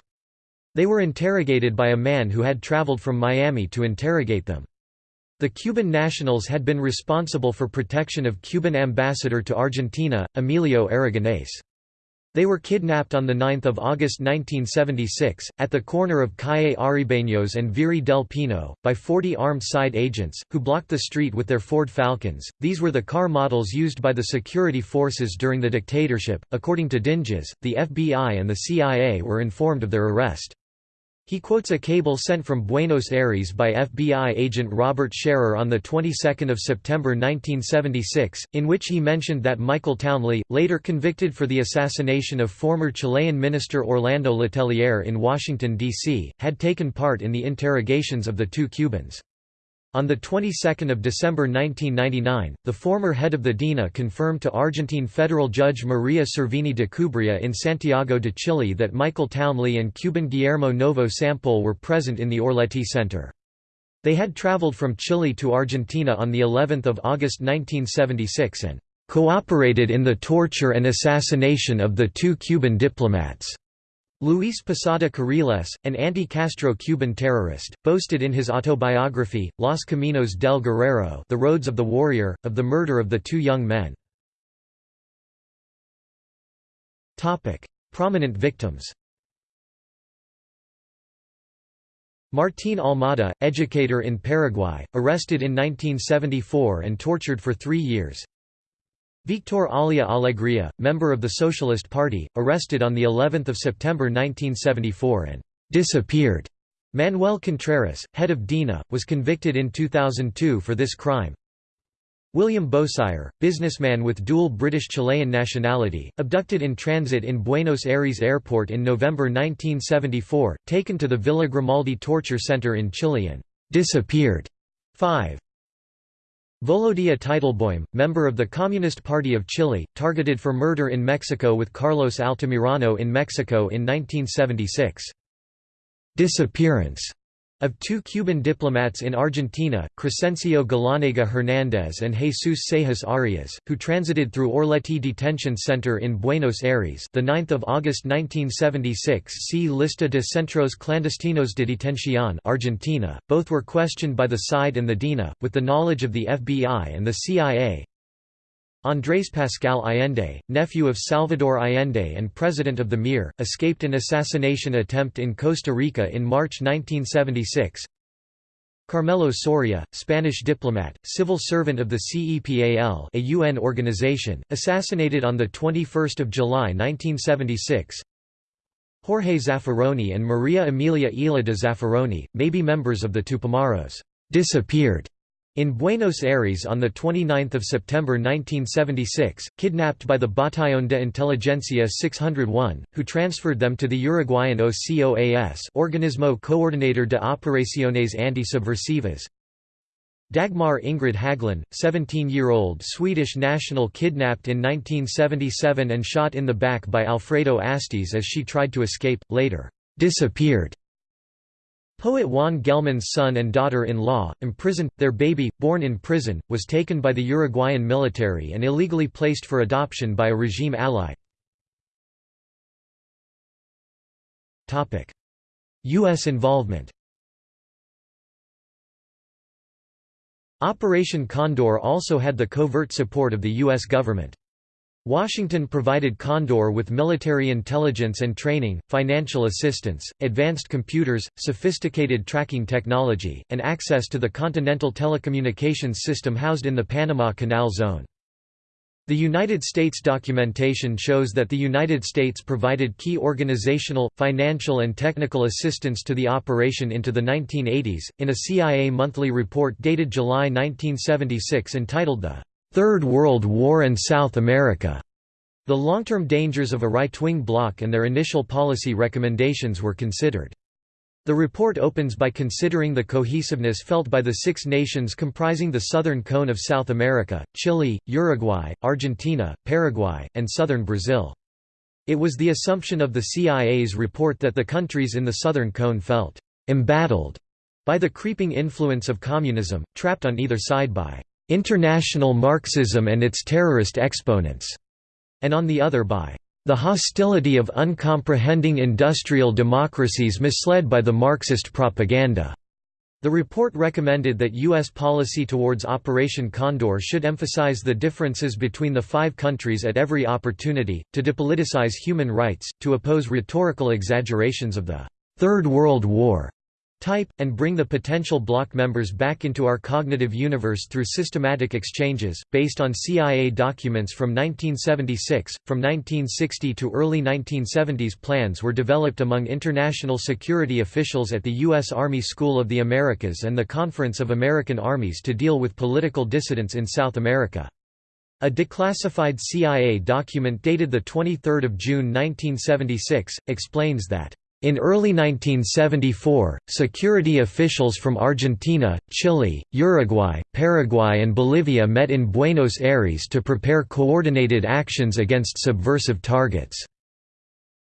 They were interrogated by a man who had traveled from Miami to interrogate them. The Cuban nationals had been responsible for protection of Cuban ambassador to Argentina, Emilio Aragonés. They were kidnapped on 9 August 1976, at the corner of Calle Arribeños and Virrey del Pino, by 40 armed SIDE agents, who blocked the street with their Ford Falcons. These were the car models used by the security forces during the dictatorship. According to Dinges, the FBI and the CIA were informed of their arrest. He quotes a cable sent from Buenos Aires by FBI agent Robert Scherrer on the 22nd of September 1976, in which he mentioned that Michael Townley, later convicted for the assassination of former Chilean minister Orlando Letelier in Washington, D.C., had taken part in the interrogations of the two Cubans. On the 22nd of December 1999, the former head of the DINA confirmed to Argentine federal judge Maria Servini de Cubría in Santiago de Chile that Michael Townley and Cuban Guillermo Novo Sampol were present in the Orletti Center. They had traveled from Chile to Argentina on the 11th of August 1976 and cooperated in the torture and assassination of the two Cuban diplomats. Luis Posada Carriles, an anti-Castro Cuban terrorist, boasted in his autobiography, Los Caminos del Guerrero The Roads of the Warrior, of the murder of the two young men. Prominent victims. Martín Almada, educator in Paraguay, arrested in 1974 and tortured for three years Victor Olea Alegria, member of the Socialist Party, arrested on the 11th of September 1974 and disappeared. Manuel Contreras, head of DINA, was convicted in 2002 for this crime. William Beausire, businessman with dual British-Chilean nationality, abducted in transit in Buenos Aires airport in November 1974, taken to the Villa Grimaldi torture center in Chile and disappeared. 5. Volodya Teitelboim, member of the Communist Party of Chile, targeted for murder in Mexico with Carlos Altamirano in Mexico in 1976. Disappearance of two Cuban diplomats in Argentina, Crescencio Galanega Hernández and Jesus Seijas Arias, who transited through Orletti Detention Center in Buenos Aires, the 9th of August 1976. See Lista de Centros Clandestinos de Detención, Argentina. Both were questioned by the SIDE and the DINA, with the knowledge of the FBI and the CIA. Andrés Pascal Allende, nephew of Salvador Allende and president of the MIR, escaped an assassination attempt in Costa Rica in March 1976. Carmelo Soria, Spanish diplomat, civil servant of the CEPAL a UN organization, assassinated on 21 July 1976. Jorge Zaffaroni and Maria Emilia Ila de Zaffaroni, may be members of the Tupamaros disappeared in Buenos Aires on 29 September 1976, kidnapped by the Batallón de Inteligencia 601, who transferred them to the Uruguayan OCOAS Organismo Coordinador de Operaciones Anti-Subversivas. Dagmar Ingrid Hagelin, 17-year-old Swedish national kidnapped in 1977 and shot in the back by Alfredo Astiz as she tried to escape, later disappeared. Poet Juan Gelman's son and daughter-in-law, imprisoned, their baby, born in prison, was taken by the Uruguayan military and illegally placed for adoption by a regime ally. U.S. involvement Operation Condor also had the covert support of the U.S. government. Washington provided Condor with military intelligence and training, financial assistance, advanced computers, sophisticated tracking technology, and access to the continental telecommunications system housed in the Panama Canal Zone. The United States documentation shows that the United States provided key organizational, financial and technical assistance to the operation into the 1980s, in a CIA monthly report dated July 1976 entitled The Third World War and South America. The long-term dangers of a right-wing bloc and their initial policy recommendations were considered. The report opens by considering the cohesiveness felt by the six nations comprising the southern cone of South America, Chile, Uruguay, Argentina, Paraguay, and southern Brazil. It was the assumption of the CIA's report that the countries in the southern cone felt «embattled» by the creeping influence of communism, trapped on either side by International Marxism and its terrorist exponents, and on the other by The hostility of uncomprehending industrial democracies misled by the Marxist propaganda. The report recommended that U.S. policy towards Operation Condor should emphasize the differences between the five countries at every opportunity, to depoliticize human rights, to oppose rhetorical exaggerations of the Third World War type, and bring the potential bloc members back into our cognitive universe through systematic exchanges, based on CIA documents from 1976. From 1960 to early 1970s, plans were developed among international security officials at the U.S. Army School of the Americas and the Conference of American Armies to deal with political dissidents in South America. A declassified CIA document dated 23 June 1976, explains that in early 1974, security officials from Argentina, Chile, Uruguay, Paraguay and Bolivia met in Buenos Aires to prepare coordinated actions against subversive targets.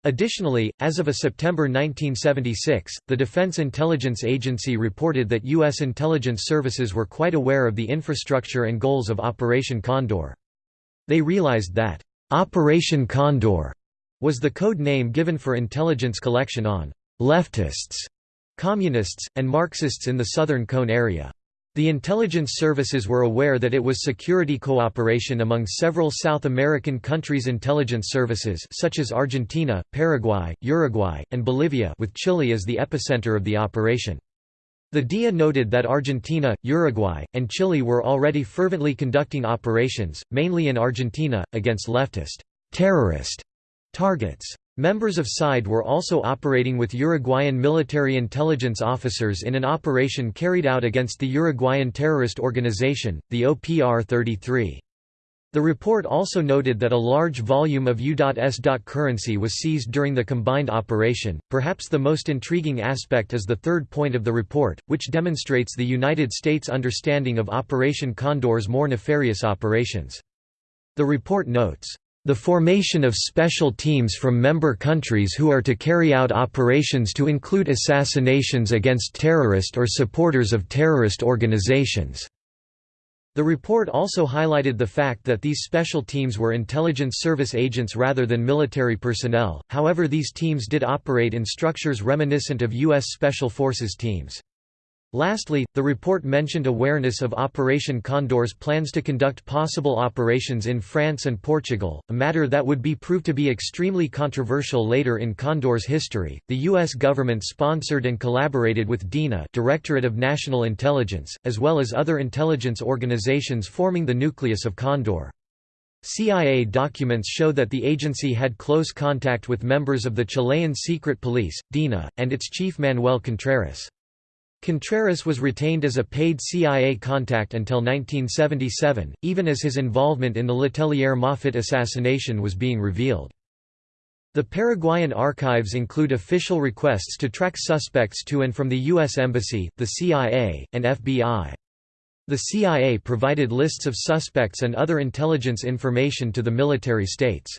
Additionally, as of a September 1976, the Defense Intelligence Agency reported that U.S. intelligence services were quite aware of the infrastructure and goals of Operation Condor. They realized that, "...Operation Condor," was the code name given for intelligence collection on «leftists», communists, and Marxists in the Southern Cone area. The intelligence services were aware that it was security cooperation among several South American countries' intelligence services such as Argentina, Paraguay, Uruguay, and Bolivia with Chile as the epicenter of the operation. The DIA noted that Argentina, Uruguay, and Chile were already fervently conducting operations, mainly in Argentina, against leftist terrorist Targets. Members of SIDE were also operating with Uruguayan military intelligence officers in an operation carried out against the Uruguayan terrorist organization, the OPR-33. The report also noted that a large volume of U.S. currency was seized during the combined operation. Perhaps the most intriguing aspect is the third point of the report, which demonstrates the United States' understanding of Operation Condor's more nefarious operations. The report notes, the formation of special teams from member countries who are to carry out operations to include assassinations against terrorist or supporters of terrorist organizations. The report also highlighted the fact that these special teams were intelligence service agents rather than military personnel, however these teams did operate in structures reminiscent of U.S. Special Forces teams. Lastly, the report mentioned awareness of Operation Condor's plans to conduct possible operations in France and Portugal, a matter that would be proved to be extremely controversial later in Condor's history. The U.S. government sponsored and collaborated with DINA, Directorate of National Intelligence, as well as other intelligence organizations forming the nucleus of Condor. CIA documents show that the agency had close contact with members of the Chilean secret police, DINA, and its chief Manuel Contreras. Contreras was retained as a paid CIA contact until 1977, even as his involvement in the Letelier Moffitt assassination was being revealed. The Paraguayan archives include official requests to track suspects to and from the U.S. Embassy, the CIA, and FBI. The CIA provided lists of suspects and other intelligence information to the military states.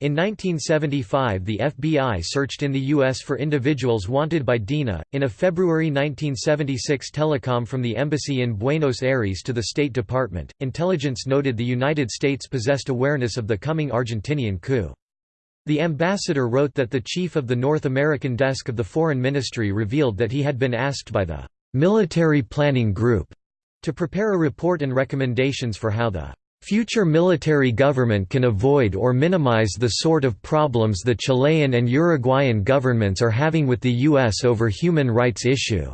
In 1975, the FBI searched in the U.S. for individuals wanted by DINA. In a February 1976 telecom from the embassy in Buenos Aires to the State Department, intelligence noted the United States possessed awareness of the coming Argentinian coup. The ambassador wrote that the chief of the North American desk of the Foreign Ministry revealed that he had been asked by the Military Planning Group to prepare a report and recommendations for how the Future military government can avoid or minimize the sort of problems the Chilean and Uruguayan governments are having with the U.S. over human rights issue."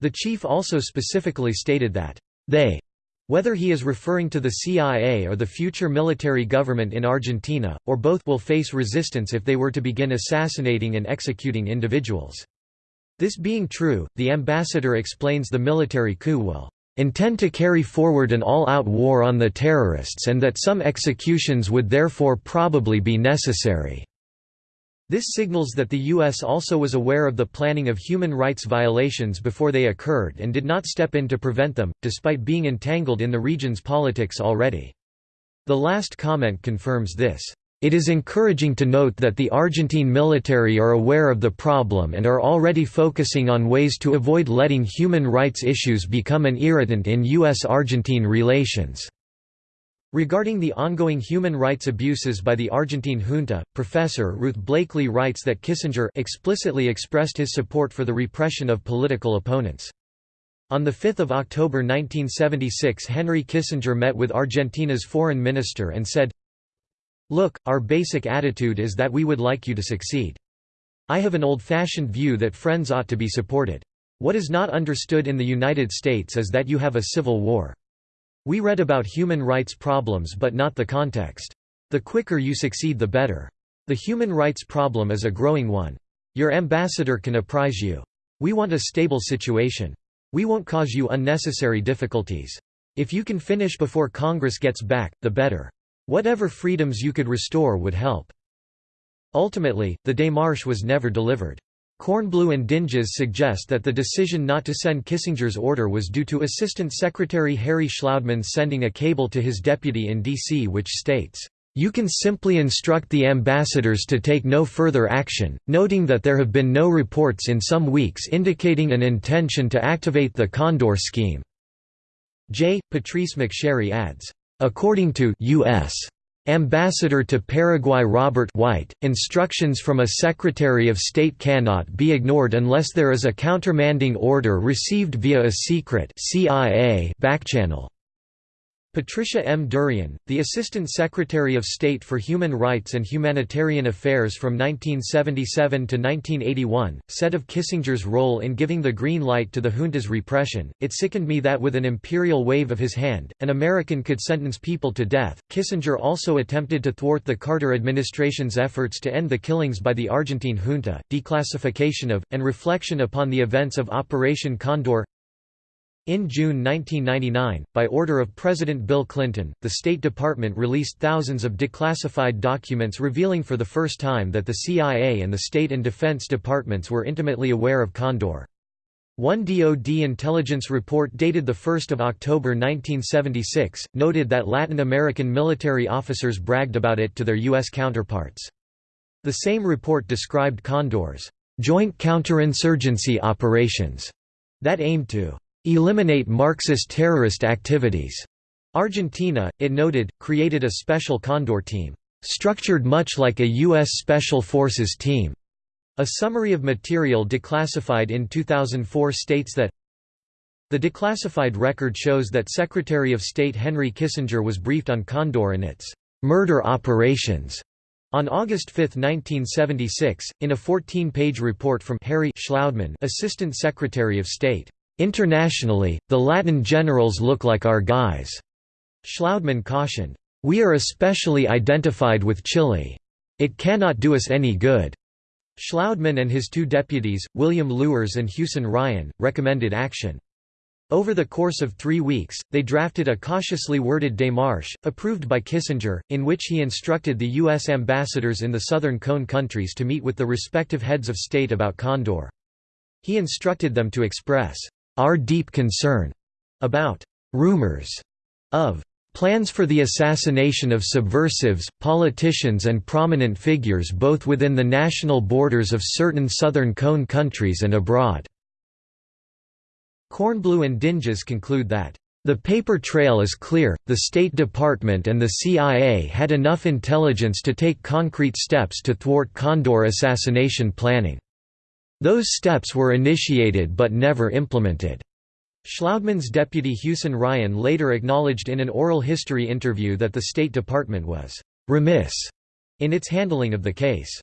The chief also specifically stated that, "...they whether he is referring to the CIA or the future military government in Argentina, or both will face resistance if they were to begin assassinating and executing individuals." This being true, the ambassador explains the military coup will intend to carry forward an all-out war on the terrorists and that some executions would therefore probably be necessary." This signals that the U.S. also was aware of the planning of human rights violations before they occurred and did not step in to prevent them, despite being entangled in the region's politics already. The last comment confirms this. It is encouraging to note that the Argentine military are aware of the problem and are already focusing on ways to avoid letting human rights issues become an irritant in U.S.-Argentine relations. Regarding the ongoing human rights abuses by the Argentine junta, Professor Ruth Blakeley writes that Kissinger explicitly expressed his support for the repression of political opponents. On 5 October 1976 Henry Kissinger met with Argentina's foreign minister and said, Look, our basic attitude is that we would like you to succeed. I have an old-fashioned view that friends ought to be supported. What is not understood in the United States is that you have a civil war. We read about human rights problems but not the context. The quicker you succeed the better. The human rights problem is a growing one. Your ambassador can apprise you. We want a stable situation. We won't cause you unnecessary difficulties. If you can finish before Congress gets back, the better. Whatever freedoms you could restore would help. Ultimately, the démarche was never delivered. Kornbluh and Dinges suggest that the decision not to send Kissinger's order was due to Assistant Secretary Harry Shlaudeman sending a cable to his deputy in D.C. which states, "...you can simply instruct the ambassadors to take no further action, noting that there have been no reports in some weeks indicating an intention to activate the Condor scheme." J. Patrice McSherry adds, "...according to U.S. Ambassador to Paraguay Robert White, instructions from a Secretary of State cannot be ignored unless there is a countermanding order received via a secret CIA backchannel. Patricia M. Derian, the Assistant Secretary of State for Human Rights and Humanitarian Affairs from 1977 to 1981, said of Kissinger's role in giving the green light to the junta's repression, It sickened me that with an imperial wave of his hand, an American could sentence people to death. Kissinger also attempted to thwart the Carter administration's efforts to end the killings by the Argentine junta, declassification of, and reflection upon the events of Operation Condor in June 1999, by order of President Bill Clinton, the State Department released thousands of declassified documents revealing for the first time that the CIA and the State and Defense Departments were intimately aware of Condor. One DoD intelligence report dated 1 October 1976, noted that Latin American military officers bragged about it to their U.S. counterparts. The same report described Condor's joint counterinsurgency operations that aimed to eliminate Marxist terrorist activities. Argentina, it noted, created a special Condor team, structured much like a U.S. Special Forces team. A summary of material declassified in 2004 states that the declassified record shows that Secretary of State Henry Kissinger was briefed on Condor and its murder operations on August 5, 1976, in a 14-page report from Harry Shlaudeman, Assistant Secretary of State. Internationally, the Latin generals look like our guys. Shlaudeman cautioned, We are especially identified with Chile. It cannot do us any good. Shlaudeman and his two deputies, William Luers and Hewson Ryan, recommended action. Over the course of three weeks, they drafted a cautiously worded démarche, approved by Kissinger, in which he instructed the U.S. ambassadors in the Southern Cone countries to meet with the respective heads of state about Condor. He instructed them to express our deep concern about rumors of plans for the assassination of subversives, politicians and prominent figures both within the national borders of certain Southern Cone countries and abroad." Kornbluh and Dinges conclude that, "...the paper trail is clear, the State Department and the CIA had enough intelligence to take concrete steps to thwart Condor assassination planning." Those steps were initiated but never implemented. Shlaudeman's deputy Hewson Ryan later acknowledged in an oral history interview that the State Department was «remiss» in its handling of the case.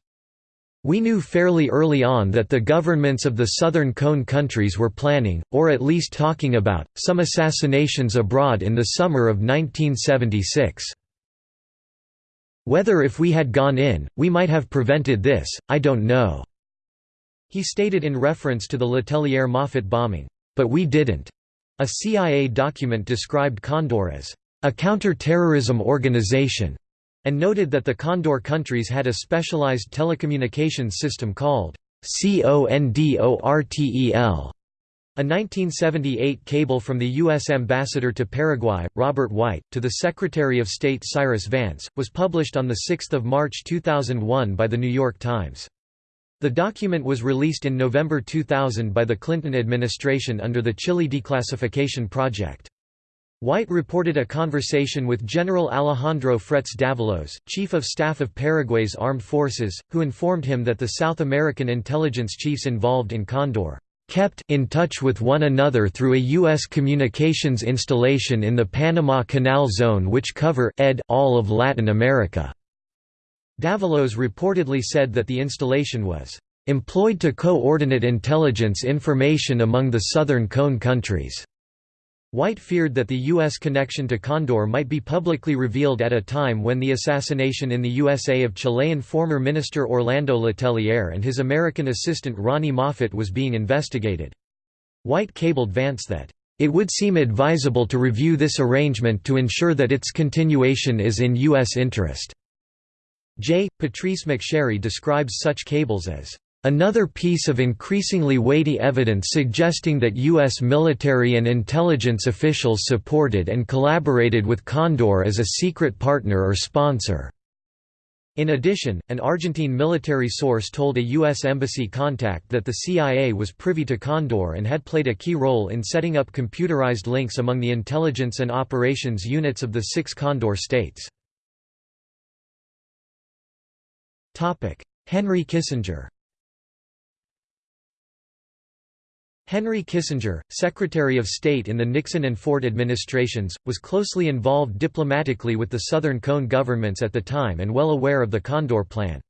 We knew fairly early on that the governments of the Southern Cone countries were planning, or at least talking about, some assassinations abroad in the summer of 1976. Whether if we had gone in, we might have prevented this, I don't know. He stated in reference to the Letelier Moffitt bombing, "...but we didn't." A CIA document described Condor as, "...a counter-terrorism organization," and noted that the Condor countries had a specialized telecommunications system called CONDORTEL. A 1978 cable from the U.S. Ambassador to Paraguay, Robert White, to the Secretary of State Cyrus Vance, was published on 6 March 2001 by The New York Times. The document was released in November 2000 by the Clinton administration under the Chile Declassification Project. White reported a conversation with General Alejandro Fretes Davalos, chief of staff of Paraguay's armed forces, who informed him that the South American intelligence chiefs involved in Condor kept in touch with one another through a U.S. communications installation in the Panama Canal Zone which cover ed all of Latin America. Davalos reportedly said that the installation was employed to coordinate intelligence information among the Southern Cone countries. White feared that the U.S. connection to Condor might be publicly revealed at a time when the assassination in the USA of Chilean former minister Orlando Letelier and his American assistant Ronni Moffitt was being investigated. White cabled Vance that, "...it would seem advisable to review this arrangement to ensure that its continuation is in U.S. interest." J. Patrice McSherry describes such cables as Another piece of increasingly weighty evidence suggesting that U.S. military and intelligence officials supported and collaborated with Condor as a secret partner or sponsor. In addition, an Argentine military source told a U.S. embassy contact that the CIA was privy to Condor and had played a key role in setting up computerized links among the intelligence and operations units of the six Condor states. Henry Kissinger. Henry Kissinger, Secretary of State in the Nixon and Ford administrations, was closely involved diplomatically with the Southern Cone governments at the time and well aware of the Condor Plan.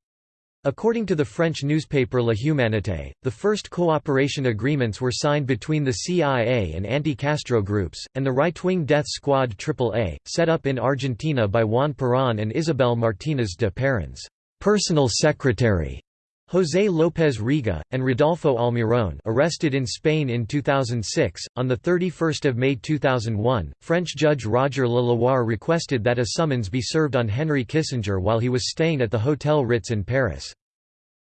According to the French newspaper La Humanité, the first cooperation agreements were signed between the CIA and anti-Castro groups, and the right-wing death squad AAA, set up in Argentina by Juan Perón and Isabel Martínez de Perón's personal secretary. José López Rega, and Rodolfo Almirón arrested in Spain in 2006. On 31 May 2001, French judge Roger Le requested that a summons be served on Henry Kissinger while he was staying at the Hotel Ritz in Paris.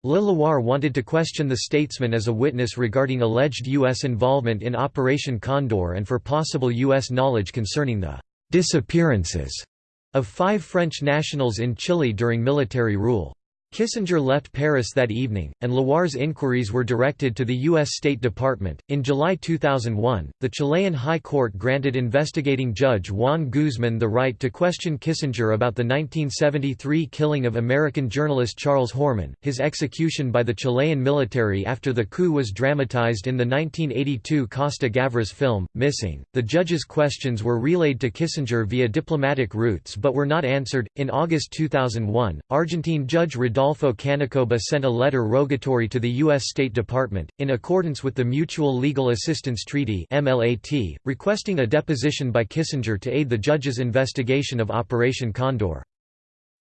Le wanted to question the statesman as a witness regarding alleged U.S. involvement in Operation Condor and for possible U.S. knowledge concerning the «disappearances» of five French nationals in Chile during military rule. Kissinger left Paris that evening, and Loire's inquiries were directed to the U.S. State Department. In July 2001, the Chilean High Court granted investigating judge Juan Guzman the right to question Kissinger about the 1973 killing of American journalist Charles Horman. His execution by the Chilean military after the coup was dramatized in the 1982 Costa Gavras film, Missing. The judge's questions were relayed to Kissinger via diplomatic routes but were not answered. In August 2001, Argentine judge Rodolfo Rodolfo Canicoba sent a letter rogatory to the U.S. State Department, in accordance with the Mutual Legal Assistance Treaty requesting a deposition by Kissinger to aid the judge's investigation of Operation Condor.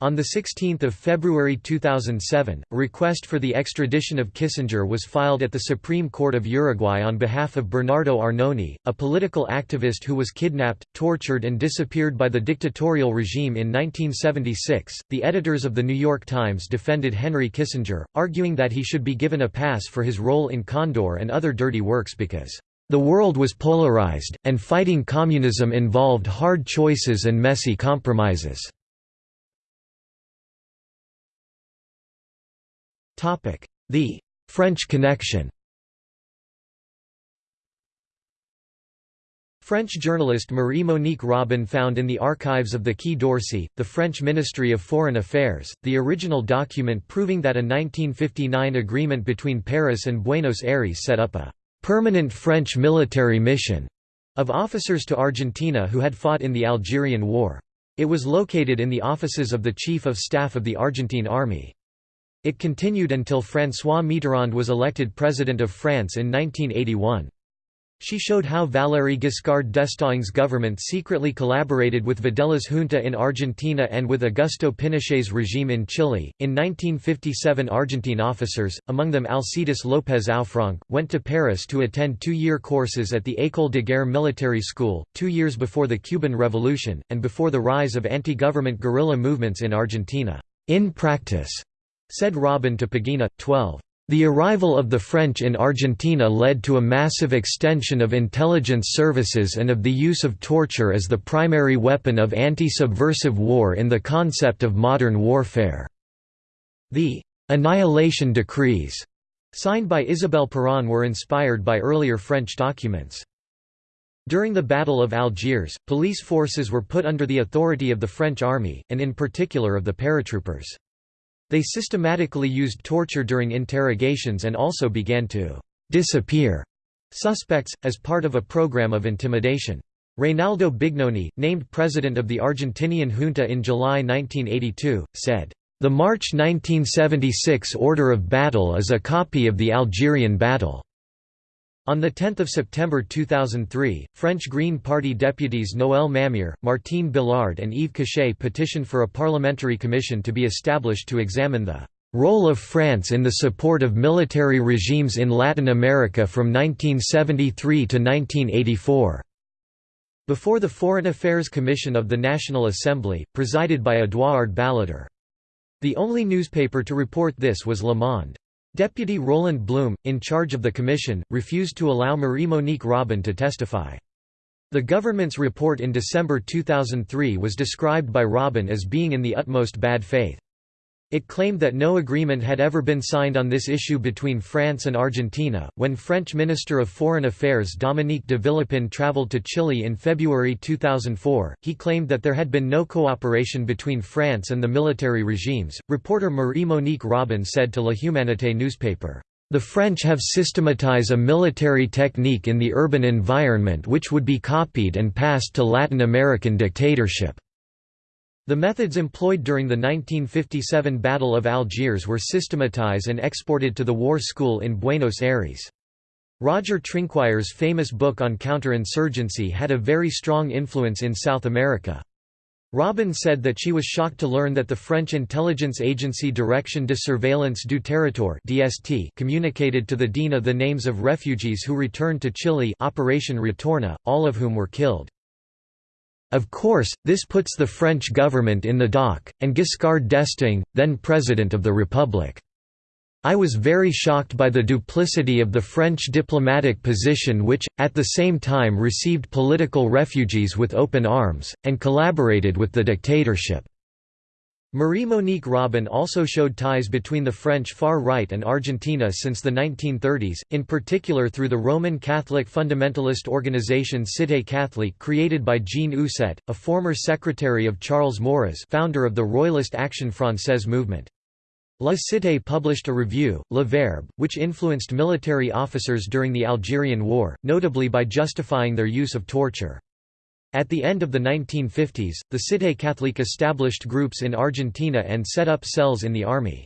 On 16 February 2007, a request for the extradition of Kissinger was filed at the Supreme Court of Uruguay on behalf of Bernardo Arnone, a political activist who was kidnapped, tortured and disappeared by the dictatorial regime in 1976. The editors of The New York Times defended Henry Kissinger, arguing that he should be given a pass for his role in Condor and other dirty works because the world was polarized, and fighting communism involved hard choices and messy compromises. The French connection French journalist Marie-Monique Robin found in the archives of the Quai d'Orsay, the French Ministry of Foreign Affairs, the original document proving that a 1959 agreement between Paris and Buenos Aires set up a «permanent French military mission» of officers to Argentina who had fought in the Algerian War. It was located in the offices of the Chief of Staff of the Argentine Army. It continued until François Mitterrand was elected President of France in 1981. She showed how Valéry Giscard d'Estaing's government secretly collaborated with Videla's junta in Argentina and with Augusto Pinochet's regime in Chile. In 1957, Argentine officers, among them Alcides López Aufranc, went to Paris to attend two year courses at the École de Guerre Military School, two years before the Cuban Revolution, and before the rise of anti government guerrilla movements in Argentina. In practice, Said Robin to Pagina, 12. The arrival of the French in Argentina led to a massive extension of intelligence services and of the use of torture as the primary weapon of anti-subversive war in the concept of modern warfare. The «annihilation decrees» signed by Isabel Perón were inspired by earlier French documents. During the Battle of Algiers, police forces were put under the authority of the French army, and in particular of the paratroopers. They systematically used torture during interrogations and also began to «disappear» suspects, as part of a program of intimidation. Reynaldo Bignone, named president of the Argentinian junta in July 1982, said, "...the March 1976 order of battle is a copy of the Algerian battle." On 10 September 2003, French Green Party deputies Noël Mamère, Martine Billard and Yves Cochet petitioned for a parliamentary commission to be established to examine the "...role of France in the support of military regimes in Latin America from 1973 to 1984." Before the Foreign Affairs Commission of the National Assembly, presided by Édouard Balladur. The only newspaper to report this was Le Monde. Deputy Roland Blum, in charge of the commission, refused to allow Marie-Monique Robin to testify. The government's report in December 2003 was described by Robin as being in the utmost bad faith. It claimed that no agreement had ever been signed on this issue between France and Argentina. When French Minister of Foreign Affairs Dominique de Villepin travelled to Chile in February 2004, he claimed that there had been no cooperation between France and the military regimes. Reporter Marie Monique Robin said to La Humanité newspaper, the French have systematized a military technique in the urban environment which would be copied and passed to Latin American dictatorship. The methods employed during the 1957 Battle of Algiers were systematized and exported to the war school in Buenos Aires. Roger Trinquier's famous book on counterinsurgency had a very strong influence in South America. Robin said that she was shocked to learn that the French intelligence agency Direction de Surveillance du Territoire (DST) communicated to the DINA the names of refugees who returned to Chile Operation Retorno, all of whom were killed. Of course, this puts the French government in the dock, and Giscard d'Estaing, then President of the Republic. I was very shocked by the duplicity of the French diplomatic position which, at the same time received political refugees with open arms, and collaborated with the dictatorship. Marie-Monique Robin also showed ties between the French far right and Argentina since the 1930s, in particular through the Roman Catholic fundamentalist organization Cité Catholique created by Jean Ousset, a former secretary of Charles Maurras founder of the Royalist Action Française movement. La Cité published a review, Le Verbe, which influenced military officers during the Algerian War, notably by justifying their use of torture. At the end of the 1950s, the Cité Catholique established groups in Argentina and set up cells in the army.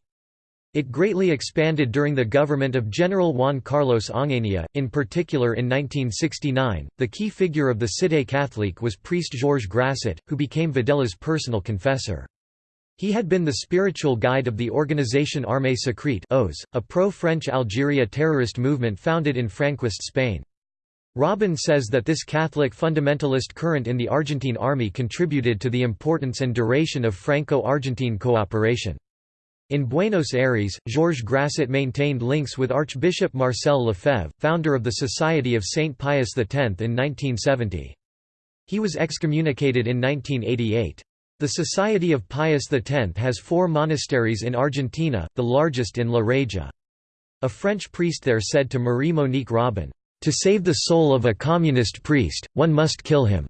It greatly expanded during the government of General Juan Carlos Onganía, in particular in 1969. The key figure of the Cité Catholique was priest Georges Grasset, who became Videla's personal confessor. He had been the spiritual guide of the Organisation Armée Secrète a pro-French Algeria terrorist movement founded in Franquist Spain. Robin says that this Catholic fundamentalist current in the Argentine army contributed to the importance and duration of Franco-Argentine cooperation. In Buenos Aires, Georges Grasset maintained links with Archbishop Marcel Lefebvre, founder of the Society of Saint Pius X in 1970. He was excommunicated in 1988. The Society of Pius X has four monasteries in Argentina, the largest in La Reja. A French priest there said to Marie-Monique Robin, to save the soul of a communist priest, one must kill him.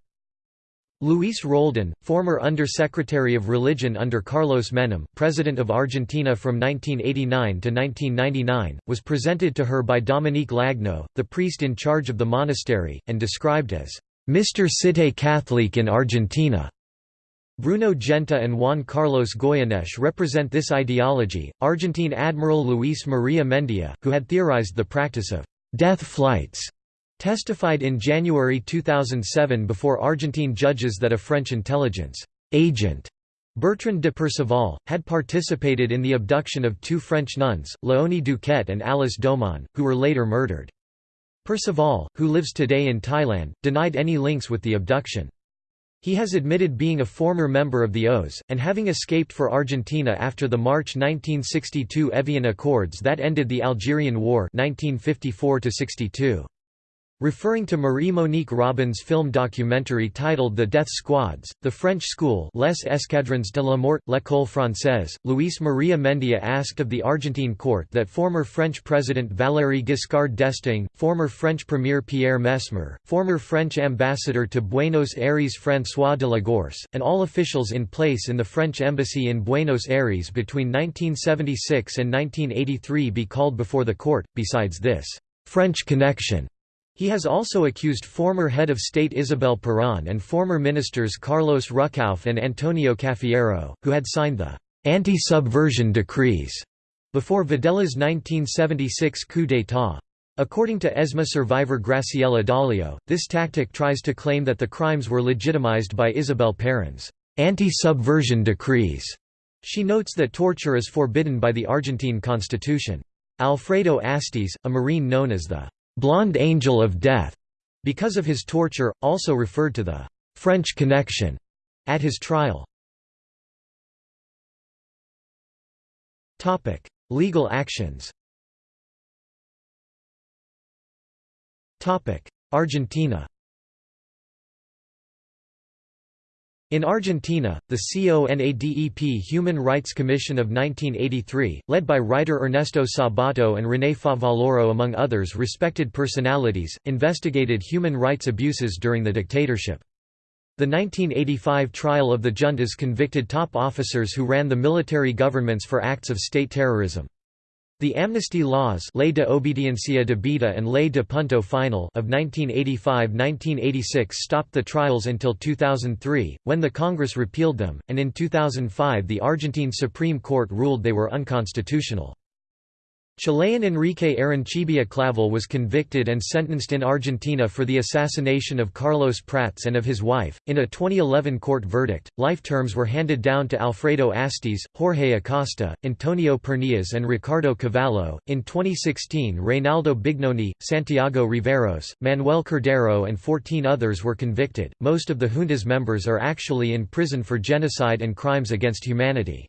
Luis Roldan, former Under-Secretary of Religion under Carlos Menem, President of Argentina from 1989 to 1999, was presented to her by Dominique Lagneau, the priest in charge of the monastery, and described as, "...Mr. Cité Catholique in Argentina." Bruno Genta and Juan Carlos Goyeneche represent this ideology. Argentine Admiral Luis Maria Mendia, who had theorized the practice of death flights, testified in January 2007 before Argentine judges that a French intelligence agent Bertrand de Perceval, had participated in the abduction of two French nuns, Léonie Duquet and Alice Domon, who were later murdered. Perceval, who lives today in Thailand, denied any links with the abduction. He has admitted being a former member of the OAS, and having escaped for Argentina after the March 1962 Evian Accords that ended the Algerian War 1954 -62. Referring to Marie-Monique Robin's film documentary titled The Death Squads, The French School Les Escadrons de la Mort, L'École Française, Luis Maria Mendia asked of the Argentine court that former French President Valéry Giscard d'Estaing, former French Premier Pierre Messmer, former French ambassador to Buenos Aires François de la Gorce, and all officials in place in the French embassy in Buenos Aires between 1976 and 1983 be called before the court. Besides this, French connection he has also accused former head of state Isabel Perón and former ministers Carlos Ruckauf and Antonio Cafiero, who had signed the anti-subversion decrees before Videla's 1976 coup d'état. According to ESMA survivor Graciela Daleo, this tactic tries to claim that the crimes were legitimized by Isabel Perón's anti-subversion decrees. She notes that torture is forbidden by the Argentine constitution. Alfredo Astiz, a Marine known as the Blonde Angel of Death, because of his torture, also referred to the French Connection at his trial. Topic: Legal actions Topic: Argentina In Argentina, the CONADEP Human Rights Commission of 1983, led by writer Ernesto Sabato and René Favaloro among others respected personalities, investigated human rights abuses during the dictatorship. The 1985 trial of the juntas convicted top officers who ran the military governments for acts of state terrorism. The amnesty laws Ley de Obediencia Debida and Ley de Punto Final of 1985–1986 stopped the trials until 2003, when the Congress repealed them, and in 2005 the Argentine Supreme Court ruled they were unconstitutional. Chilean Enrique Arancibia Clavel was convicted and sentenced in Argentina for the assassination of Carlos Prats and of his wife. In a 2011 court verdict, life terms were handed down to Alfredo Astiz, Jorge Acosta, Antonio Pernias, and Ricardo Cavallo. In 2016, Reynaldo Bignone, Santiago Riveros, Manuel Cordero, and 14 others were convicted. Most of the junta's members are actually in prison for genocide and crimes against humanity.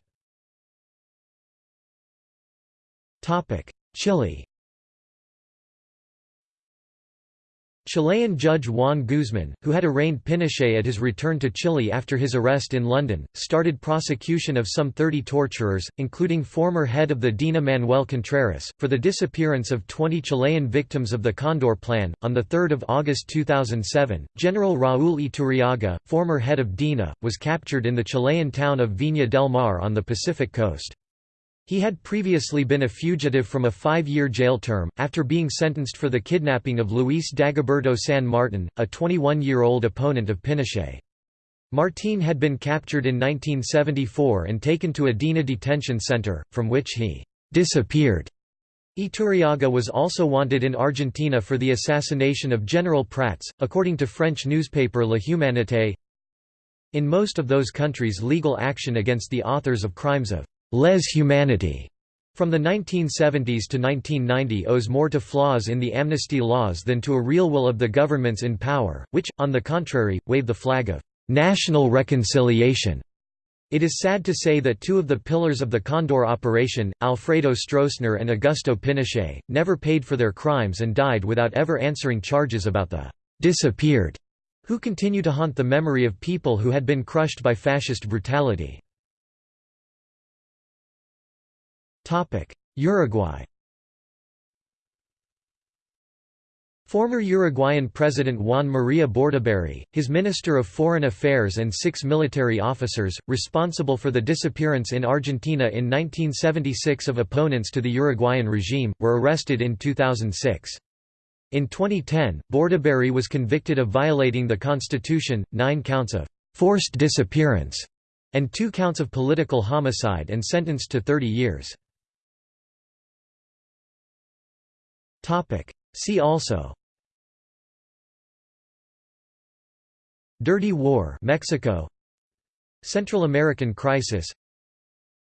Chile Chilean judge Juan Guzman, who had arraigned Pinochet at his return to Chile after his arrest in London, started prosecution of some 30 torturers, including former head of the DINA Manuel Contreras, for the disappearance of 20 Chilean victims of the Condor Plan. On 3 August 2007, General Raúl Iturriaga, former head of DINA, was captured in the Chilean town of Viña del Mar on the Pacific coast. He had previously been a fugitive from a five-year jail term, after being sentenced for the kidnapping of Luis Dagoberto San Martin, a 21-year-old opponent of Pinochet. Martín had been captured in 1974 and taken to a Dina detention center, from which he «disappeared». Iturriaga was also wanted in Argentina for the assassination of General Prats, according to French newspaper La Humanité. In most of those countries legal action against the authors of crimes of les humanity from the 1970s to 1990 owes more to flaws in the amnesty laws than to a real will of the governments in power, which, on the contrary, wave the flag of national reconciliation. It is sad to say that two of the pillars of the Condor operation, Alfredo Stroessner and Augusto Pinochet, never paid for their crimes and died without ever answering charges about the disappeared, who continue to haunt the memory of people who had been crushed by fascist brutality. Uruguay Former Uruguayan President Juan Maria Bordaberry, his Minister of Foreign Affairs and six military officers, responsible for the disappearance in Argentina in 1976 of opponents to the Uruguayan regime, were arrested in 2006. In 2010, Bordaberry was convicted of violating the constitution, nine counts of «forced disappearance» and two counts of political homicide and sentenced to 30 years. Topic. See also Dirty War Mexico Central American Crisis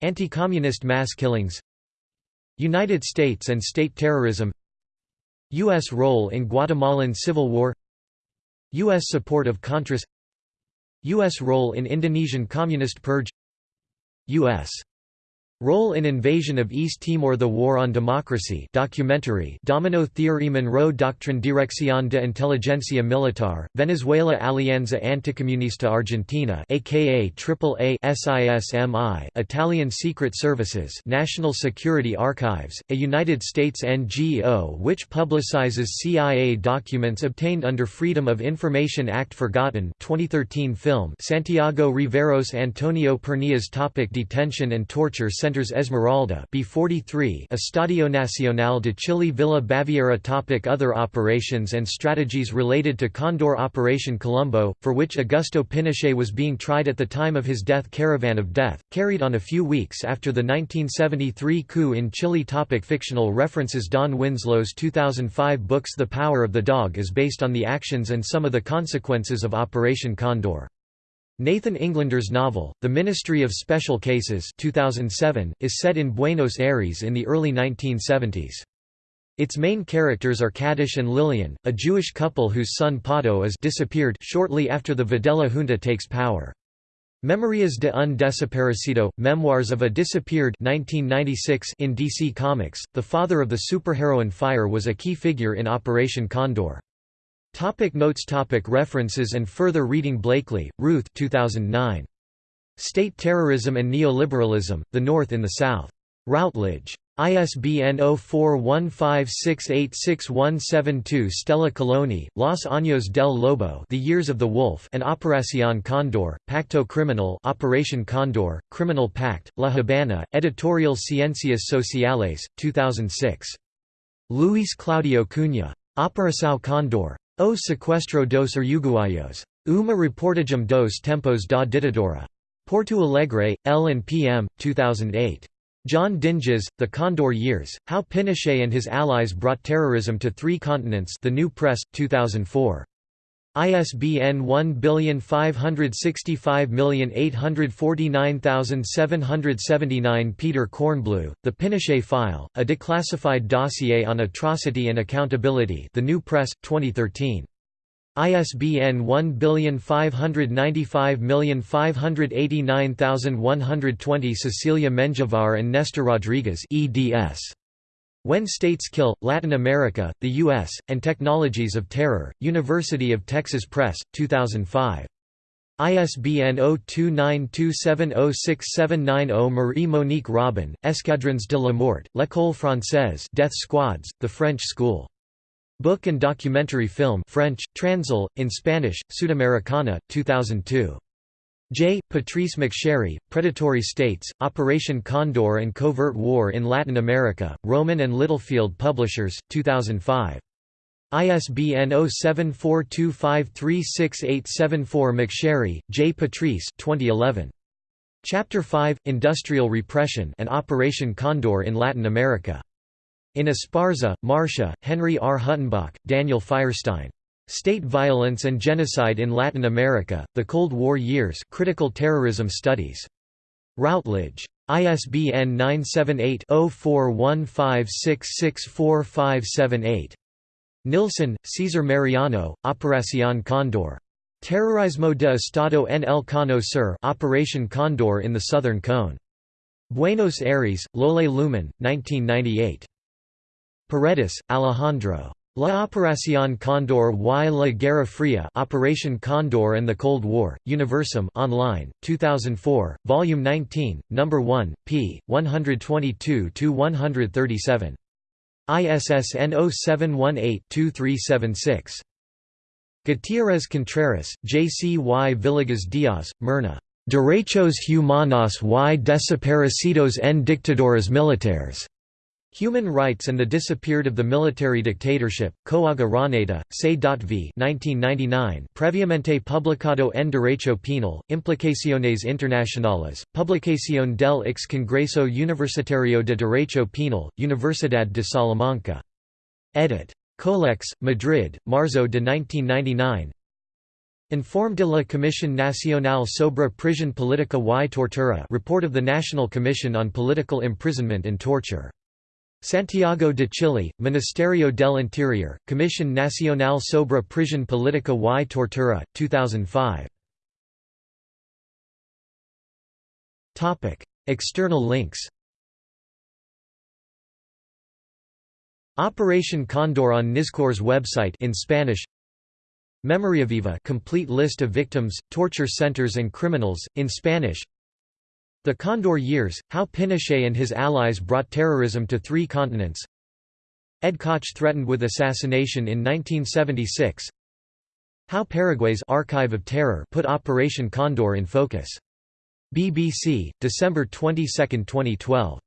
Anti-communist mass killings United States and state terrorism U.S. role in Guatemalan Civil War U.S. support of Contras U.S. role in Indonesian Communist Purge U.S. Role in Invasion of East Timor The War on Democracy documentary Domino Theory Monroe Doctrine Dirección de Inteligencia Militar, Venezuela Alianza Anticomunista Argentina aka AAA SISMI Italian Secret Services National Security Archives, a United States NGO which publicizes CIA documents obtained under Freedom of Information Act Forgotten 2013 film Santiago Riveros Antonio Pernias Topic Detention and torture Centers Esmeralda B43 Estadio Nacional de Chile Villa Baviera Topic Other operations and strategies related to Condor Operation Colombo, for which Augusto Pinochet was being tried at the time of his death Caravan of Death, carried on a few weeks after the 1973 coup in Chile Topic Fictional references Don Winslow's 2005 books The Power of the Dog is based on the actions and some of the consequences of Operation Condor. Nathan Englander's novel, The Ministry of Special Cases 2007, is set in Buenos Aires in the early 1970s. Its main characters are Kadish and Lillian, a Jewish couple whose son Pato is disappeared shortly after the Videla junta takes power. Memorias de un desaparecido, Memoirs of a Disappeared 1996 in DC Comics, the father of the superheroine Fire was a key figure in Operation Condor. Topic notes topic References and further reading Blakeley, Ruth 2009. State Terrorism and Neoliberalism, The North in the South. Routledge. ISBN 0415686172 Stella Calloni, Los Años del Lobo The Years of the Wolf and Operación Condor, Pacto Criminal Operation Condor, Criminal Pact, La Habana, Editorial Ciencias Sociales, 2006. Luis Claudio Cunha. Operação Condor. O sequestro dos Uruguayos. Uma reportagem dos tempos da ditadura. Porto Alegre, L and PM, 2008. John Dinges, The Condor Years, How Pinochet and His Allies Brought Terrorism to Three Continents The New Press, 2004. ISBN 1555849779 Peter Kornbluh, The Pinochet File, a declassified dossier on atrocity and accountability The New Press, 2013. ISBN 1595589120 Cecilia Menjivar and Nestor Rodriguez eds. When States Kill, Latin America, the U.S., and Technologies of Terror, University of Texas Press, 2005. ISBN 0292706790 Marie-Monique Robin, Escadrons de la Mort, L'École Française Death Squads, The French School. Book and documentary film French, Transl, in Spanish, Sudamericana, 2002. J. Patrice McSherry, Predatory States, Operation Condor and Covert War in Latin America, Rowman and Littlefield Publishers, 2005. ISBN 0742536874 McSherry, J. Patrice 2011. Chapter 5, Industrial Repression and Operation Condor in Latin America. In Esparza, Marcia, Henry R. Huttenbach, Daniel Feierstein. State Violence and Genocide in Latin America, The Cold War Years Critical Terrorism Studies. Routledge. ISBN 978-0415664578. Nilsson, Cesar Mariano, Operación Condor. Terrorismo de Estado en el Cono Sur Operation Condor in the Southern Cone. Buenos Aires, Lole Lumen, 1998. Paredes, Alejandro. La Operación Condor y la Guerra Fría Operation Condor and the Cold War, Universum online, 2004, Volume 19, No. 1, p. 122–137. ISSN 0718-2376. Gutierrez Contreras, J. C. Y. Villegas Diaz, Myrna. Derechos humanos y desaparecidos en dictaduras militares. Human Rights and the Disappeared of the Military Dictatorship, Coaga Raneda, C.V 1999 previamente publicado en Derecho Penal, Implicaciones Internacionales, Publicación del ex Congreso Universitario de Derecho Penal, Universidad de Salamanca. Edit. Colex, Madrid, Marzo de 1999 Informe de la Comisión Nacional sobre Prisión Política y Tortura Report of the National Commission on Political Imprisonment and Torture Santiago de Chile, Ministerio del Interior, Comisión Nacional sobre Prisión Política y Tortura, 2005. Topic: External links Operation Condor on Nizkor's website in Spanish. Memoria Viva complete list of victims, torture centers and criminals, in Spanish. The Condor Years, how Pinochet and his allies brought terrorism to three continents Ed Koch threatened with assassination in 1976 How Paraguay's Archive of Terror put Operation Condor in focus. BBC, December 22, 2012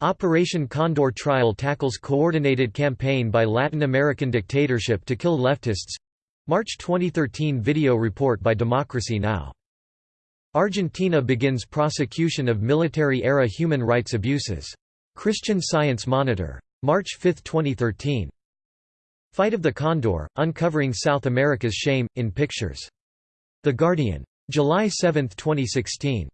Operation Condor trial tackles coordinated campaign by Latin American dictatorship to kill leftists March 2013 video report by Democracy Now! Argentina begins prosecution of military-era human rights abuses. Christian Science Monitor. March 5, 2013. Fight of the Condor, Uncovering South America's Shame, in Pictures. The Guardian. July 7, 2016.